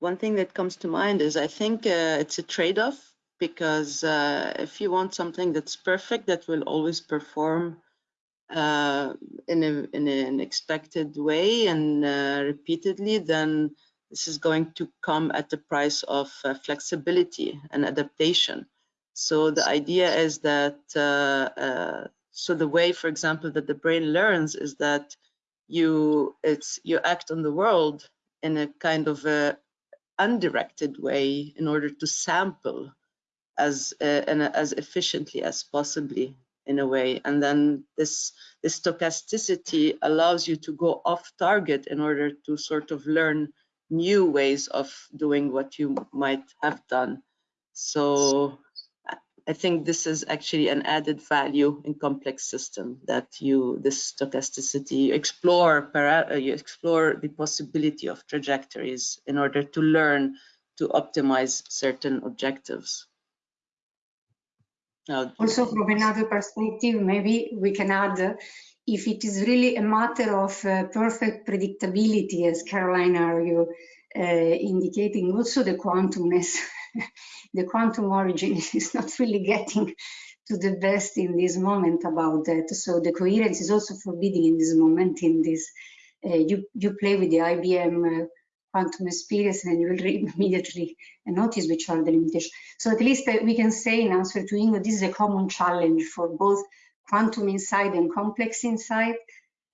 one thing that comes to mind is I think uh, it's a trade-off because uh, if you want something that's perfect, that will always perform uh, in, a, in an expected way and uh, repeatedly, then this is going to come at the price of flexibility and adaptation. So the idea is that so the way, for example, that the brain learns is that you it's you act on the world in a kind of a undirected way in order to sample as uh, and as efficiently as possibly in a way. And then this, this stochasticity allows you to go off target in order to sort of learn new ways of doing what you might have done. So I think this is actually an added value in complex system that you this stochasticity you explore para, uh, you explore the possibility of trajectories in order to learn to optimize certain objectives. Now, also from another perspective, maybe we can add uh, if it is really a matter of uh, perfect predictability, as Karoline argued, uh, indicating also the quantumness the quantum origin is not really getting to the best in this moment about that. So the coherence is also forbidden in this moment in this, uh, you, you play with the IBM uh, quantum experience and you will immediately notice which are the limitations. So at least uh, we can say in answer to Ingo, this is a common challenge for both quantum inside and complex inside.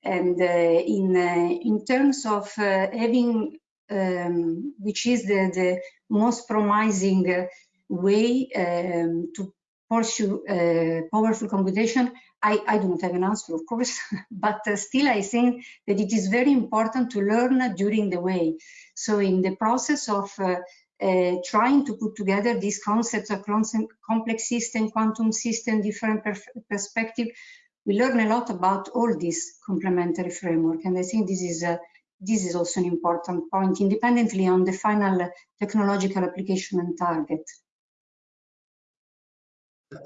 And uh, in, uh, in terms of uh, having, um, which is the, the most promising way um, to pursue uh, powerful computation, I, I, do not have an answer, of course, but uh, still I think that it is very important to learn during the way. So in the process of uh, uh trying to put together these concepts of complex system, quantum system, different perspective, we learn a lot about all this complementary framework. And I think this is a, this is also an important point, independently on the final technological application and target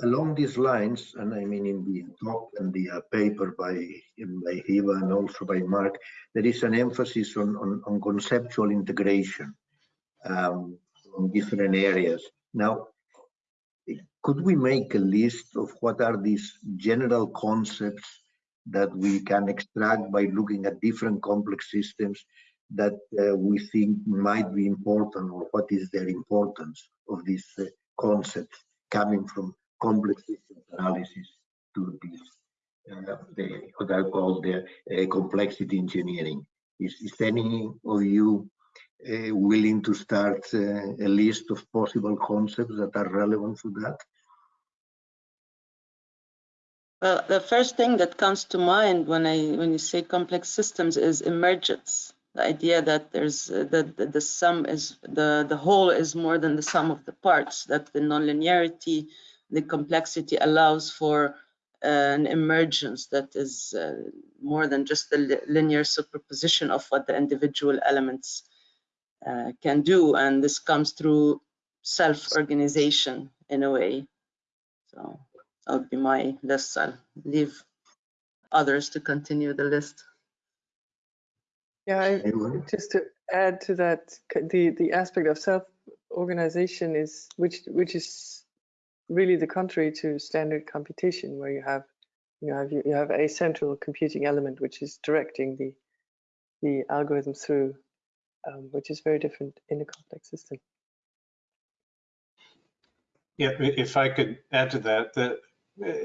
along these lines, and I mean in the talk and the uh, paper by by Hiba and also by Marc, there is an emphasis on on, on conceptual integration um, on different areas. Now, could we make a list of what are these general concepts that we can extract by looking at different complex systems that uh, we think might be important or what is their importance of these uh, concepts coming from complex systems analysis to this, uh, the, what I call the uh, complexity engineering. Is, is any of you uh, willing to start uh, a list of possible concepts that are relevant to that? Well, the first thing that comes to mind when I when you say complex systems is emergence. The idea that there's uh, the, the, the sum is the the whole is more than the sum of the parts. That the nonlinearity the complexity allows for uh, an emergence that is uh, more than just the linear superposition of what the individual elements uh, can do. And this comes through self-organization in a way. So that would be my list. I'll leave others to continue the list. Yeah, I, just to add to that, the the aspect of self-organization is which which is really the contrary to standard computation where you have you have you have a central computing element which is directing the the algorithm through um, which is very different in a complex system. Yeah if i could add to that that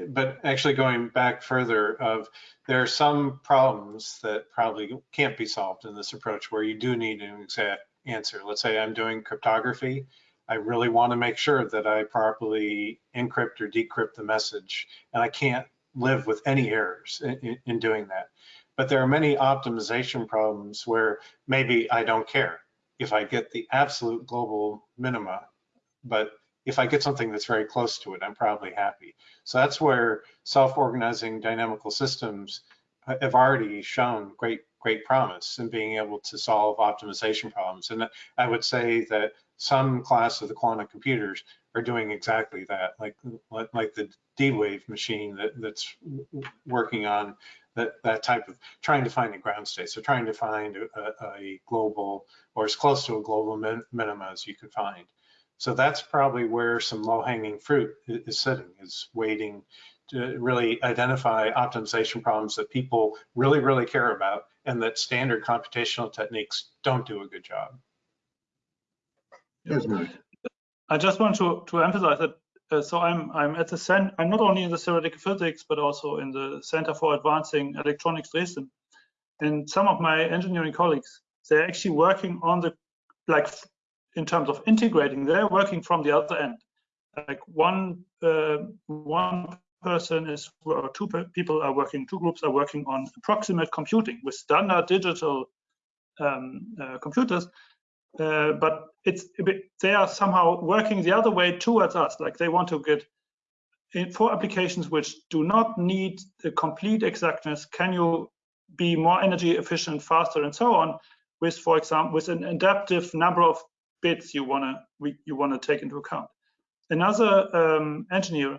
but actually going back further of there are some problems that probably can't be solved in this approach where you do need an exact answer. Let's say i'm doing cryptography I really want to make sure that I properly encrypt or decrypt the message, and I can't live with any errors in, in, doing that. But there are many optimization problems where maybe I don't care if I get the absolute global minima, but if I get something that's very close to it, I'm probably happy. So that's where self-organizing dynamical systems have already shown great great promise in being able to solve optimization problems. And I would say that some class of the quantum computers are doing exactly that, like like the D-Wave machine that, that's working on that, that type of trying to find a ground state. So trying to find a, a global or as close to a global min, minima as you can find. So that's probably where some low-hanging fruit is sitting, is waiting to really identify optimization problems that people really, really care about and that standard computational techniques don't do a good job. Yes, I just want to, to emphasize that uh, so I'm I'm at the center. I'm not only in the theoretical physics but also in the Center for Advancing Electronics Dresden. And some of my engineering colleagues, they're actually working on the like in terms of integrating. They're working from the other end. Like one uh, one person is, or two people are working, two groups are working on approximate computing with standard digital um, uh, computers, uh, but it's bit, they are somehow working the other way towards us. Like they want to get in, for applications which do not need the complete exactness. Can you be more energy efficient, faster, and so on? With, for example, with an adaptive number of bits you wanna you wanna take into account. Another um, engineer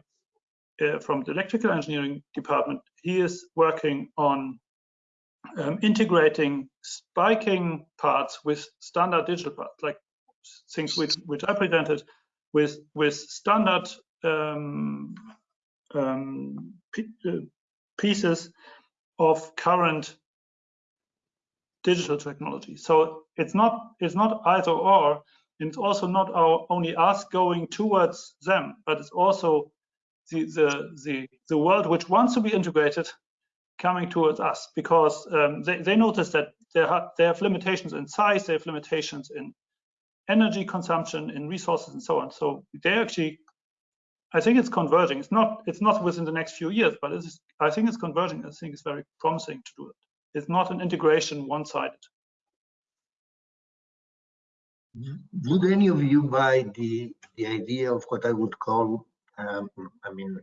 uh, from the electrical engineering department, he is working on um, integrating spiking parts with standard digital parts, like things which, which I presented with with standard um, um, uh, pieces of current digital technology. So it's not it's not either or, and it's also not our only us going towards them, but it's also the the the, the world which wants to be integrated coming towards us because um, they, they notice that they have, they have limitations in size, they have limitations in energy consumption, in resources, and so on. So they actually, I think it's converging. It's not it's not within the next few years, but it's, I think it's converging. I think it's very promising to do it. It's not an integration one-sided. Would any of you buy the the idea of what I would call, um, I mean,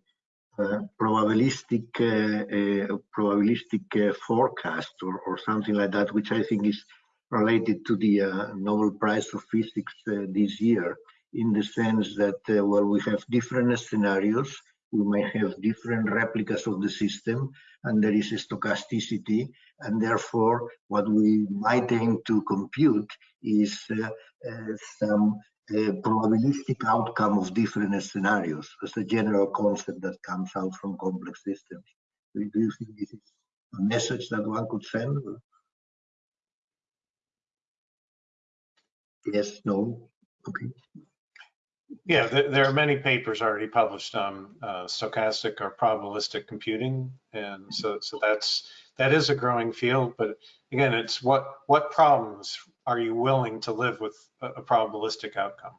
probabilistic uh, uh, probabilistic uh, forecast or, or something like that, which I think is related to the uh, Nobel Prize of Physics uh, this year, in the sense that well, we have different scenarios, we may have different replicas of the system, and there is a stochasticity, and therefore what we might aim to compute is some a probabilistic outcome of different scenarios as a general concept that comes out from complex systems. Do you think this is a message that one could send? Yes, no, okay. Yeah, there are many papers already published on uh, stochastic or probabilistic computing, and so so that's that is a growing field. But again, it's what what problems are you willing to live with a, probabilistic outcome?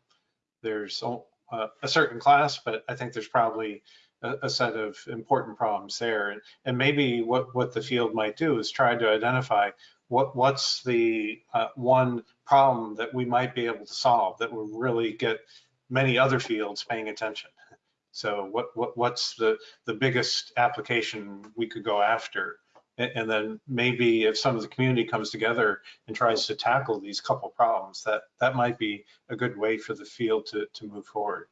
There's a, certain class, but I think there's probably a, set of important problems there. And, and maybe what, what the field might do is try to identify what what's the uh, one problem that we might be able to solve that will really get many other fields paying attention. So what, what what's the, the biggest application we could go after? And then maybe if some of the community comes together and tries to tackle these couple problems, that that might be a good way for the field to, to move forward.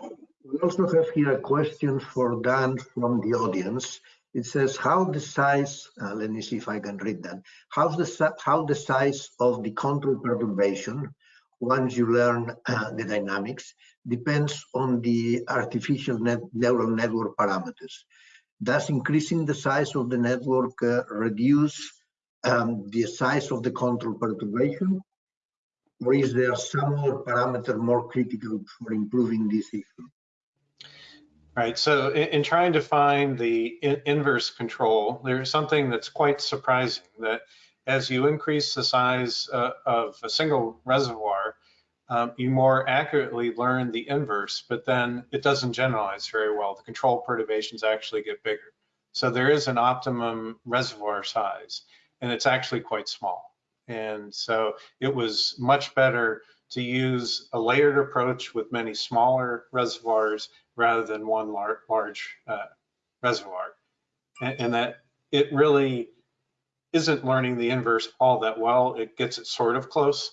We also have here a question for Dan from the audience. It says, how the size, uh, let me see if I can read that. How the, how the size of the control perturbation, once you learn uh, the dynamics, depends on the artificial net neural network parameters. Does increasing the size of the network uh, reduce um, the size of the control perturbation? Or is there some other parameter more critical for improving this issue? Right, so in, in trying to find the in inverse control, there's something that's quite surprising that as you increase the size uh, of a single reservoir, um, you more accurately learn the inverse, but then it doesn't generalize very well. The control perturbations actually get bigger. So there is an optimum reservoir size, and it's actually quite small. And so it was much better to use a layered approach with many smaller reservoirs rather than one lar large uh, reservoir. And, and that it really isn't learning the inverse all that well. It gets it sort of close,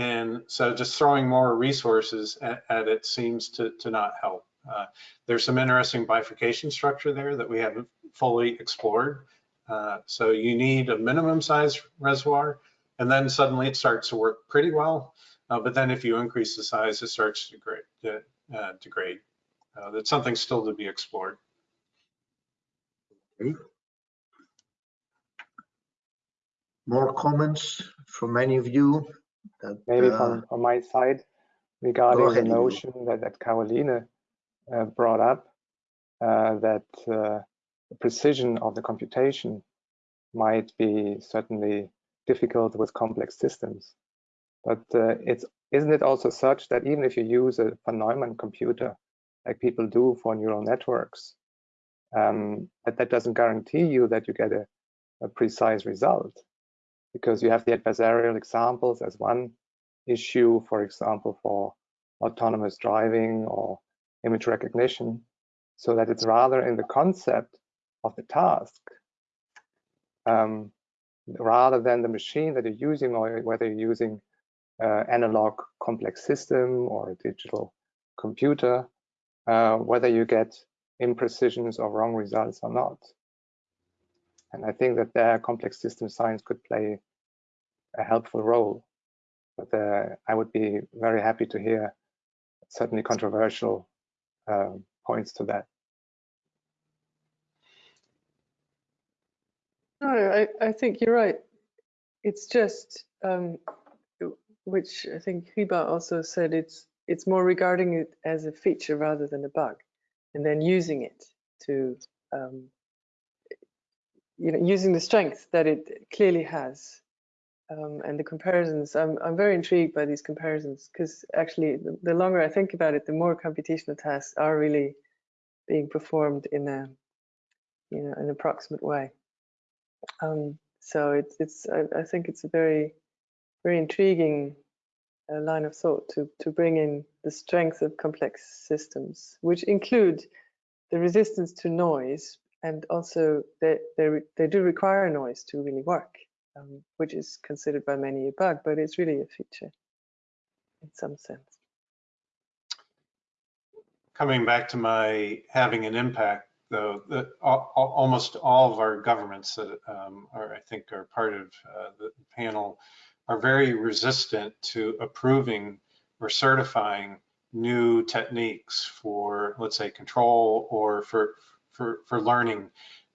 and so just throwing more resources at, at it seems to, to not help. Uh, there's some interesting bifurcation structure there that we haven't fully explored. Uh, so you need a minimum size reservoir, and then suddenly it starts to work pretty well. Uh, but then if you increase the size, it starts to degrade. Uh, degrade. Uh, that's something still to be explored. Okay. More comments from any of you? That, Maybe uh, from, from my side, regarding the notion that, that Karoline uh, brought up, uh, that uh, the precision of the computation might be certainly difficult with complex systems. But uh, it's isn't it also such that even if you use a von Neumann computer, like people do for neural networks. Um, but that doesn't guarantee you that you get a, a precise result because you have the adversarial examples as one issue, for example, for autonomous driving or image recognition, so that it's rather in the concept of the task um, rather than the machine that you're using or whether you're using uh, analog complex system or a digital computer, uh, whether you get imprecisions or wrong results or not. And I think that there complex system science could play a helpful role. But uh, I would be very happy to hear certainly controversial uh, points to that. No, I, I think you're right. It's just, um, which I think Hiba also said, it's it's more regarding it as a feature rather than a bug, and then using it to, um, you know, using the strength that it clearly has, um, and the comparisons. I'm I'm very intrigued by these comparisons because actually, the, the longer I think about it, the more computational tasks are really being performed in a, you know, an approximate way. Um, so it's it's I, I, think it's a very very intriguing uh, line of thought to to bring in the strength of complex systems, which include the resistance to noise, and also they they they do require noise to really work, um, which is considered by many a bug, but it's really a feature in some sense. Coming back to my having an impact though, the, all, almost all of our governments that um, are, I think, are part of uh, the panel are very resistant to approving or certifying new techniques for, let's say, control or for for for learning.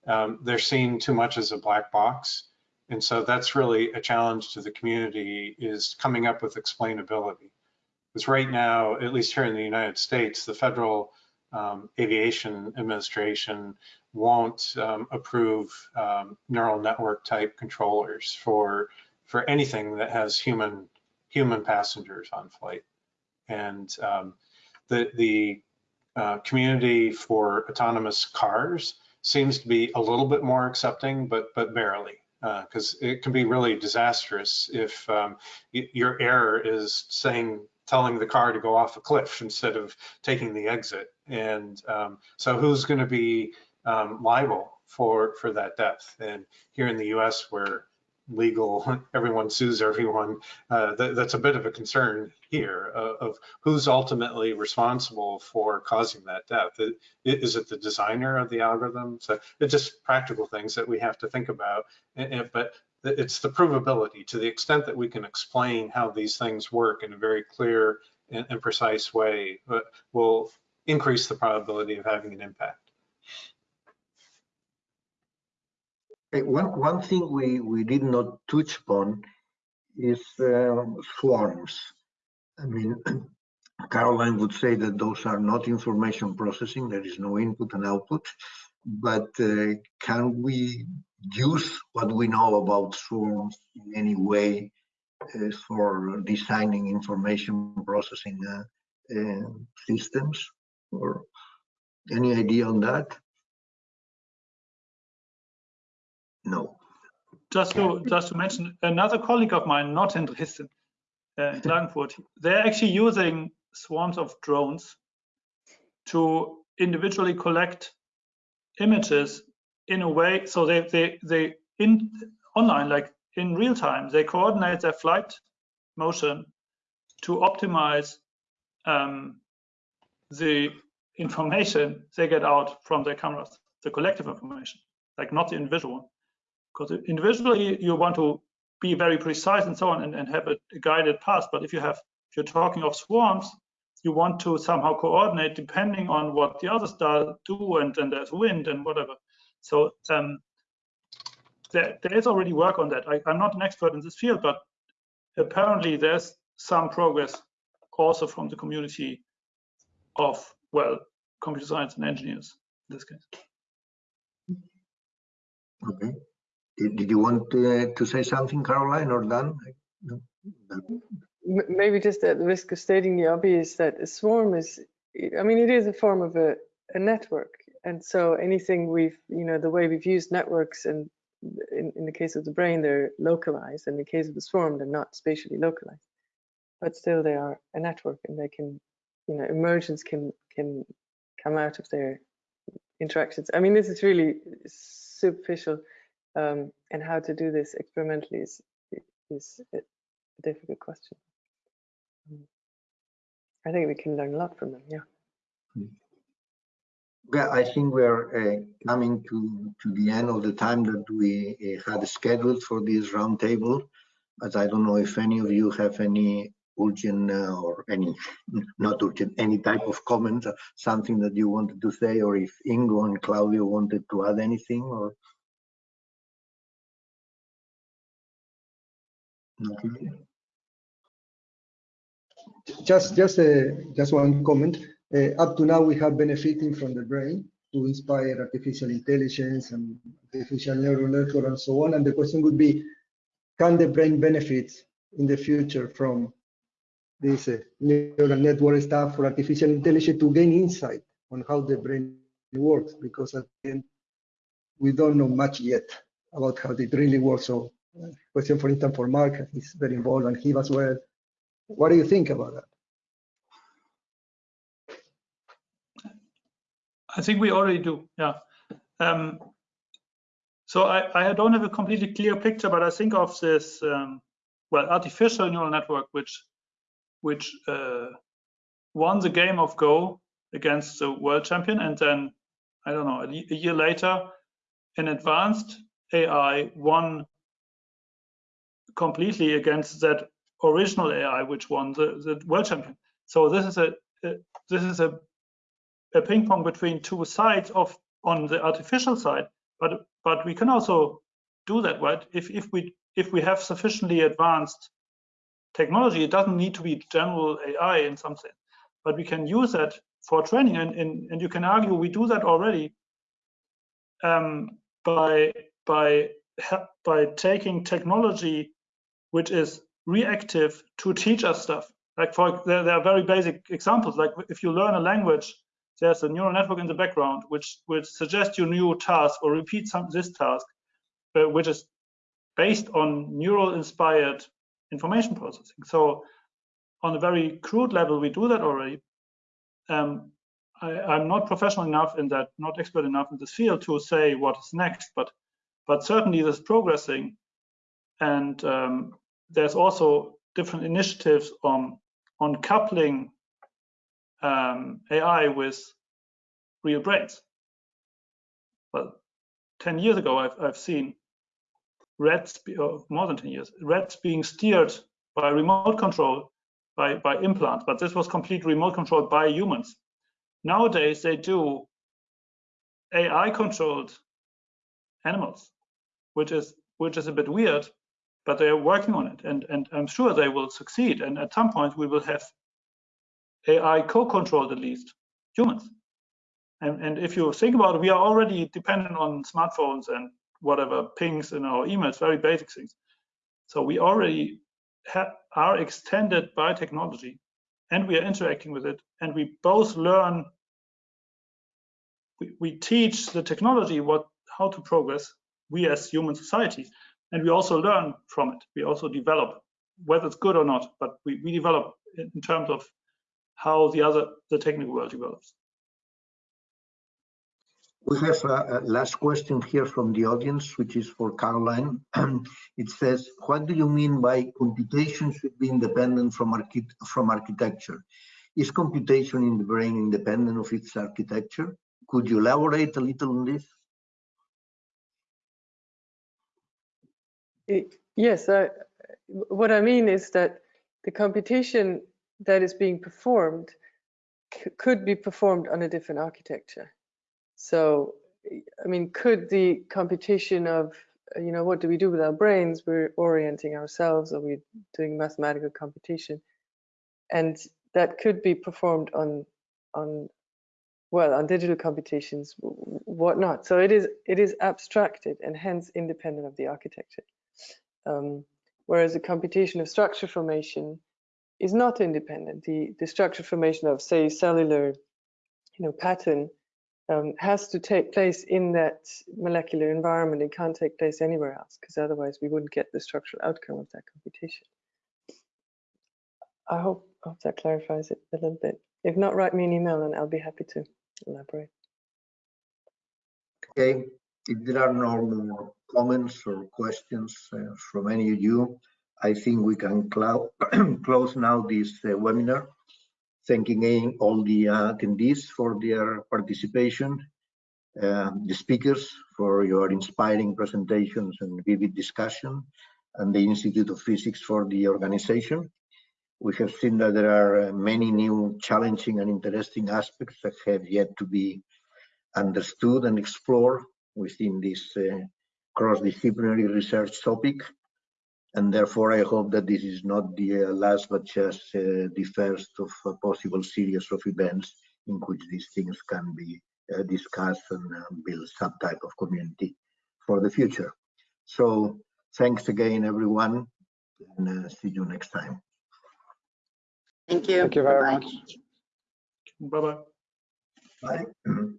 Um, they're seen too much as a black box, and so that's really a challenge to the community is coming up with explainability. Because right now, at least here in the United States, the federal um, Aviation Administration won't um, approve um, neural network type controllers for for anything that has human human passengers on flight. And um, the the uh, community for autonomous cars seems to be a little bit more accepting, but but barely because uh, it can be really disastrous if um, your error is saying telling the car to go off a cliff instead of taking the exit. And um, so who's going to be um, liable for for that death? And here in the U.S., where legal, everyone sues everyone. Uh, th that's a bit of a concern here uh, of who's ultimately responsible for causing that death. Is it the designer of the algorithm? So it's just practical things that we have to think about. But it's the provability to the extent that we can explain how these things work in a very clear and, and precise way uh, will increase the probability of having an impact. One, one thing we, we did not touch upon is uh, swarms. I mean, Karoline would say that those are not information processing, there is no input and output, but uh, can we use what we know about swarms in any way uh, for designing information processing uh, uh, systems or any idea on that? No. Just to just to mention, another colleague of mine, not in Dresden, uh, in Klagenfurt, they're actually using swarms of drones to individually collect images in a way so they they they in online like in real time they coordinate their flight motion to optimize um, the information they get out from their cameras the collective information like not the individual one because individually you want to be very precise and so on and, and have a, guided path but if you have if you're talking of swarms you want to somehow coordinate depending on what the others do and then there's wind and whatever so um, there, there is already work on that. I, I'm not an expert in this field, but apparently there's some progress also from the community of, well, computer science and engineers in this case. Okay. Did, you want to, uh, to say something, Karoline or Dan? Maybe just at the risk of stating the obvious that a swarm is I mean, it is a form of a, a network. And so anything we've, you know, the way we've used networks and in, in the case of the brain, they're localized. In the case of the swarm, they're not spatially localized. But still they are a network and they can, you know, emergence can can come out of their interactions. I mean, this is really superficial um, and how to do this experimentally is, is a difficult question. I think we can learn a lot from them, yeah. Yeah, I think we're uh, coming to, to the end of the time that we uh, had scheduled for this roundtable, but I don't know if any of you have any urgent uh, or any, not urgent, any type of comment, something that you wanted to say, or if Ingo and Claudio wanted to add anything, or not? Just, just, uh, just one comment. Uh, up to now, we have benefiting from the brain to inspire artificial intelligence and artificial neural network and so on. And the question would be, can the brain benefit in the future from this uh, neural network stuff for artificial intelligence to gain insight on how the brain works? Because at the end, we don't know much yet about how it really works. So, question for instance for Marc, he's very involved, and he as well. What do you think about that? I think we already do, yeah. Um, so I, I, don't have a completely clear picture, but I think of this, um, well, artificial neural network, which which uh, won the game of Go against the world champion, and then I don't know, a, a year later, an advanced AI won completely against that original AI, which won the, the world champion. So this is a, a this is a a ping pong between two sides of on the artificial side, but but we can also do that, right? If if we if we have sufficiently advanced technology, it doesn't need to be general AI in some sense, but we can use that for training, and and, and you can argue we do that already um, by by by taking technology which is reactive to teach us stuff. Like for there, there are very basic examples. Like if you learn a language there's a neural network in the background which which suggests you new task or repeat some this task, uh, which is based on neural inspired information processing. So on a very crude level, we do that already. Um, I, am not professional enough in that, not expert enough in this field to say what is next, but but certainly this progressing, and um, there's also different initiatives on on coupling um, AI with real brains. But 10 years ago, I've, I've seen rats, or more than 10 years, rats being steered by remote control by, by implants, but this was completely remote controlled by humans. Nowadays, they do AI controlled animals, which is which is a bit weird, but they are working on it, and and I'm sure they will succeed. And at some point, we will have AI co-controlled at least humans. And, and if you think about it, we are already dependent on smartphones and whatever pings in our emails, very basic things. So we already have, are extended by technology and we are interacting with it and we both learn we, we teach the technology what how to progress we as human society and we also learn from it we also develop whether it's good or not but we, we develop in terms of how the other the technical world develops. We have a, a, last question here from the audience, which is for Karoline. it says, what do you mean by computation should be independent from, archi from architecture? Is computation in the brain independent of its architecture? Could you elaborate a little on this? Yes, uh, what I mean is that the computation that is being performed could be performed on a different architecture. So, I mean, could the computation of, you know, what do we do with our brains? We're orienting ourselves, or we're doing mathematical computation, and that could be performed on, on, well, on digital computations, whatnot. So it is, it is abstracted and hence independent of the architecture. Um, whereas the computation of structure formation is not independent. The, the structure formation of, say, cellular you know, pattern um, has to take place in that molecular environment. It can't take place anywhere else because otherwise we wouldn't get the structural outcome of that computation. I hope, hope that clarifies it a little bit. If not, write me an email and I'll be happy to elaborate. Okay, if there are no more comments or questions uh, from any of you, I think we can close now this uh, webinar. Thanking all the uh, attendees for their participation, uh, the speakers for your inspiring presentations and vivid discussion, and the Institute of Physics for the organization. We have seen that there are uh, many new challenging and interesting aspects that have yet to be understood and explored within this uh, cross-disciplinary research topic. And therefore, I hope that this is not the uh, last, but just uh, the first of a possible series of events in which these things can be uh, discussed and uh, build some type of community for the future. So thanks again, everyone, and uh, see you next time. Thank you. Thank you very Bye-bye. much. Bye bye. Bye.